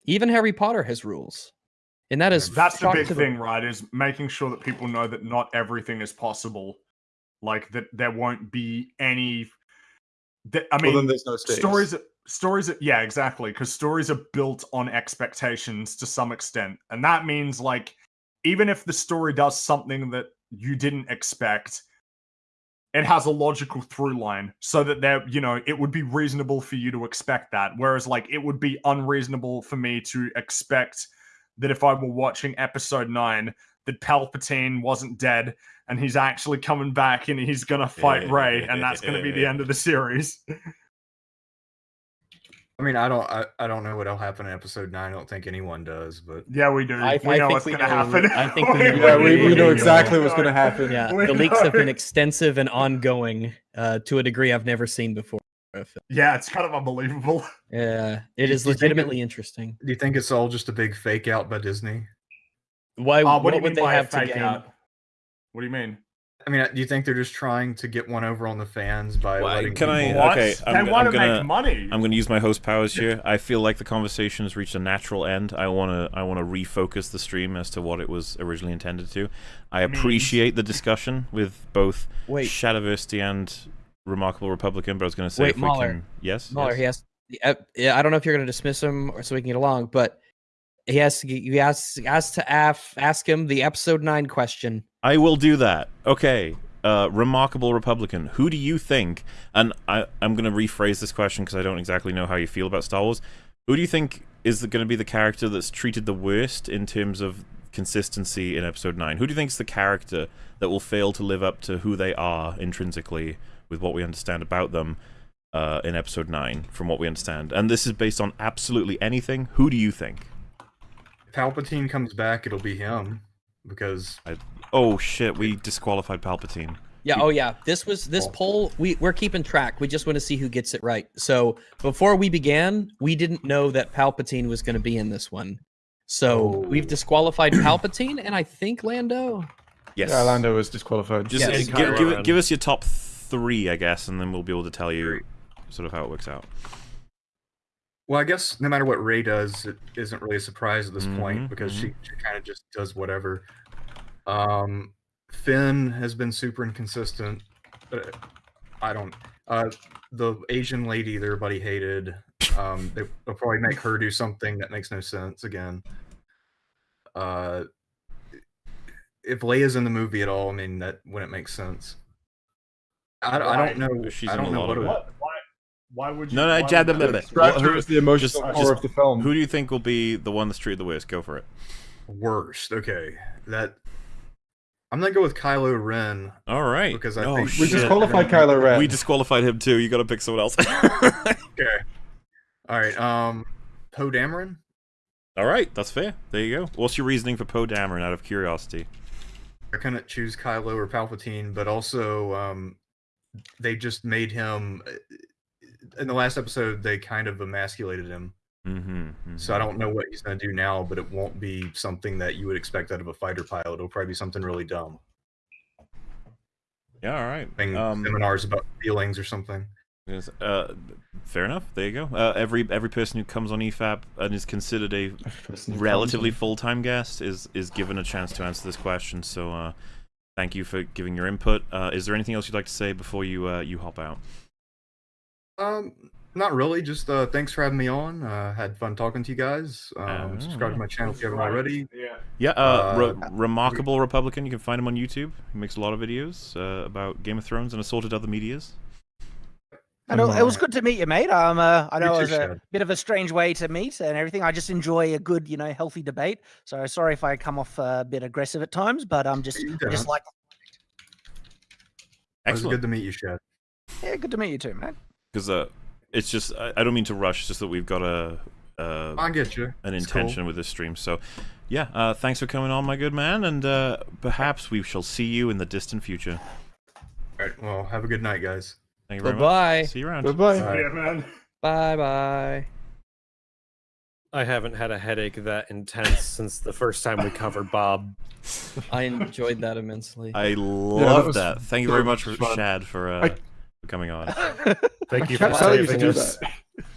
Even Harry Potter has rules. And that is That's the big to thing, right? Is making sure that people know that not everything is possible. Like that, there won't be any. That, I Well, mean, then there's no stakes. stories. Stories. Yeah, exactly. Because stories are built on expectations to some extent, and that means like, even if the story does something that you didn't expect, it has a logical through line, so that there, you know, it would be reasonable for you to expect that. Whereas, like, it would be unreasonable for me to expect that if I were watching episode nine, that Palpatine wasn't dead and he's actually coming back and he's gonna fight Rey, and that's gonna be the end of the series. I mean, I don't, I, I don't know what'll happen in episode nine. I don't think anyone does, but Yeah, we do. I- we I know what's gonna happen. I think we know Yeah, we, we know exactly what's going to happen. Yeah, We the leaks have been extensive and ongoing uh, to a degree I've never seen before. Yeah, it's kind of unbelievable. Yeah, it is Do is you think it- legitimately interesting. do you think it's all just a big fake out by Disney? Why? Uh, what what, do you would mean they have to fake gain? out? What do you mean? I mean, do you think they're just trying to get one over on the fans by Well, letting can I- people- What? okay, I'm- want I'm to gonna- make money. I'm going to use my host powers here. I feel like the conversation has reached a natural end. I want to I want to refocus the stream as to what it was originally intended to. I appreciate the discussion with both Wait, Shadiversity and Remarkable Republican, but I was going to say Wait, if we can yes. Mauler, yes. he has. Yeah, I don't know if you're going to dismiss him or so we can get along, but he has to. You ask ask to af, ask him the episode nine question. I will do that. Okay. Uh, Remarkable Republican. Who do you think? And I, I'm going to rephrase this question because I don't exactly know how you feel about Star Wars. Who do you think is going to be the character that's treated the worst in terms of consistency in Episode Nine? Who do you think is the character that will fail to live up to who they are intrinsically with what we understand about them uh, in Episode Nine, from what we understand? And this is based on absolutely anything. Who do you think? If Palpatine comes back, it'll be him because Oh shit, we disqualified Palpatine. Yeah. Oh, yeah. This was this poll. We we're keeping track. We just want to see who gets it right. So before we began, we didn't know that Palpatine was going to be in this one. So Oh. we've disqualified Palpatine, and I think Lando. Yes. Yeah, Lando was disqualified. Just Yes. give, give, give us your top three, I guess, and then we'll be able to tell you sort of how it works out. Well, I guess no matter what Rey does, it isn't really a surprise at this Mhm, point because she, she kind of just does whatever. Um, Finn has been super inconsistent. But I don't. Uh, the Asian lady that everybody hated. Um, they, they'll probably make her do something that makes no sense again. Uh, if Leia's in the movie at all, I mean that wouldn't make sense. I, I don't know. She's I in don't a know lot what of it it. What? Why? Why would you? No, no, why jab would them, you- them. Distract Well, her as the emotional just- core just of the film. Who do you think will be the one that's treated the worst? Go for it. worst. Okay, that I'm gonna go with Kylo Ren All right. because I oh, think We disqualified Kylo Ren. We disqualified him too. You got to pick someone else. Okay. All right. Um, Poe Dameron. All right, that's fair. There you go. What's your reasoning for Poe Dameron out of curiosity? I couldn't choose Kylo or Palpatine, but also um, they just made him. uh, In the last episode, they kind of emasculated him, Mm-hmm. so I don't know what he's gonna do now. But it won't be something that you would expect out of a fighter pilot. It'll probably be something really dumb, Yeah, all right. Having Um, seminars about feelings or something. yes, uh, fair enough. There you go. Uh, every every person who comes on EFAP and is considered a relatively full time guest is is given a chance to answer this question. So, uh, thank you for giving your input. Uh, is there anything else you'd like to say before you uh, you hop out? Um, not really. Just uh, thanks for having me on. Uh, had fun talking to you guys. Um, subscribe to my channel if you haven't already. Yeah. Yeah, uh, Uh, Re- remarkable Republican. You can find him on YouTube. He makes a lot of videos uh, about Game of Thrones and assorted other medias. And it, it was good to meet you, mate. Um, uh, I know it was a Shad. bit of a strange way to meet and everything. I just enjoy a good, you know, healthy debate. So sorry if I come off a bit aggressive at times, but I'm just, You I just don't. like, It was Excellent. good to meet you, Shad. yeah, good to meet you too, man. Because uh, it's just I, I don't mean to rush. It's just that we've got a. Uh, I get you. an It's cool. intention with this stream. So, yeah, uh, thanks for coming on, my good man, and uh, perhaps we shall see you in the distant future. All right. Well, have a good night, guys. Thank you very Bye-bye. much. See you around. Bye-bye. Bye. Yeah, man. Bye bye. I haven't had a headache that intense since the first time we covered Bob. I enjoyed that immensely. I love was that. Thank you very much, for fun. Shad, for, uh, I- for coming on. Thank you for tell saving us.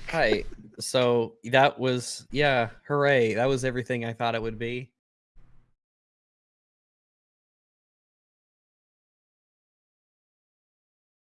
Hi. So that was yeah, hooray! That was everything I thought it would be.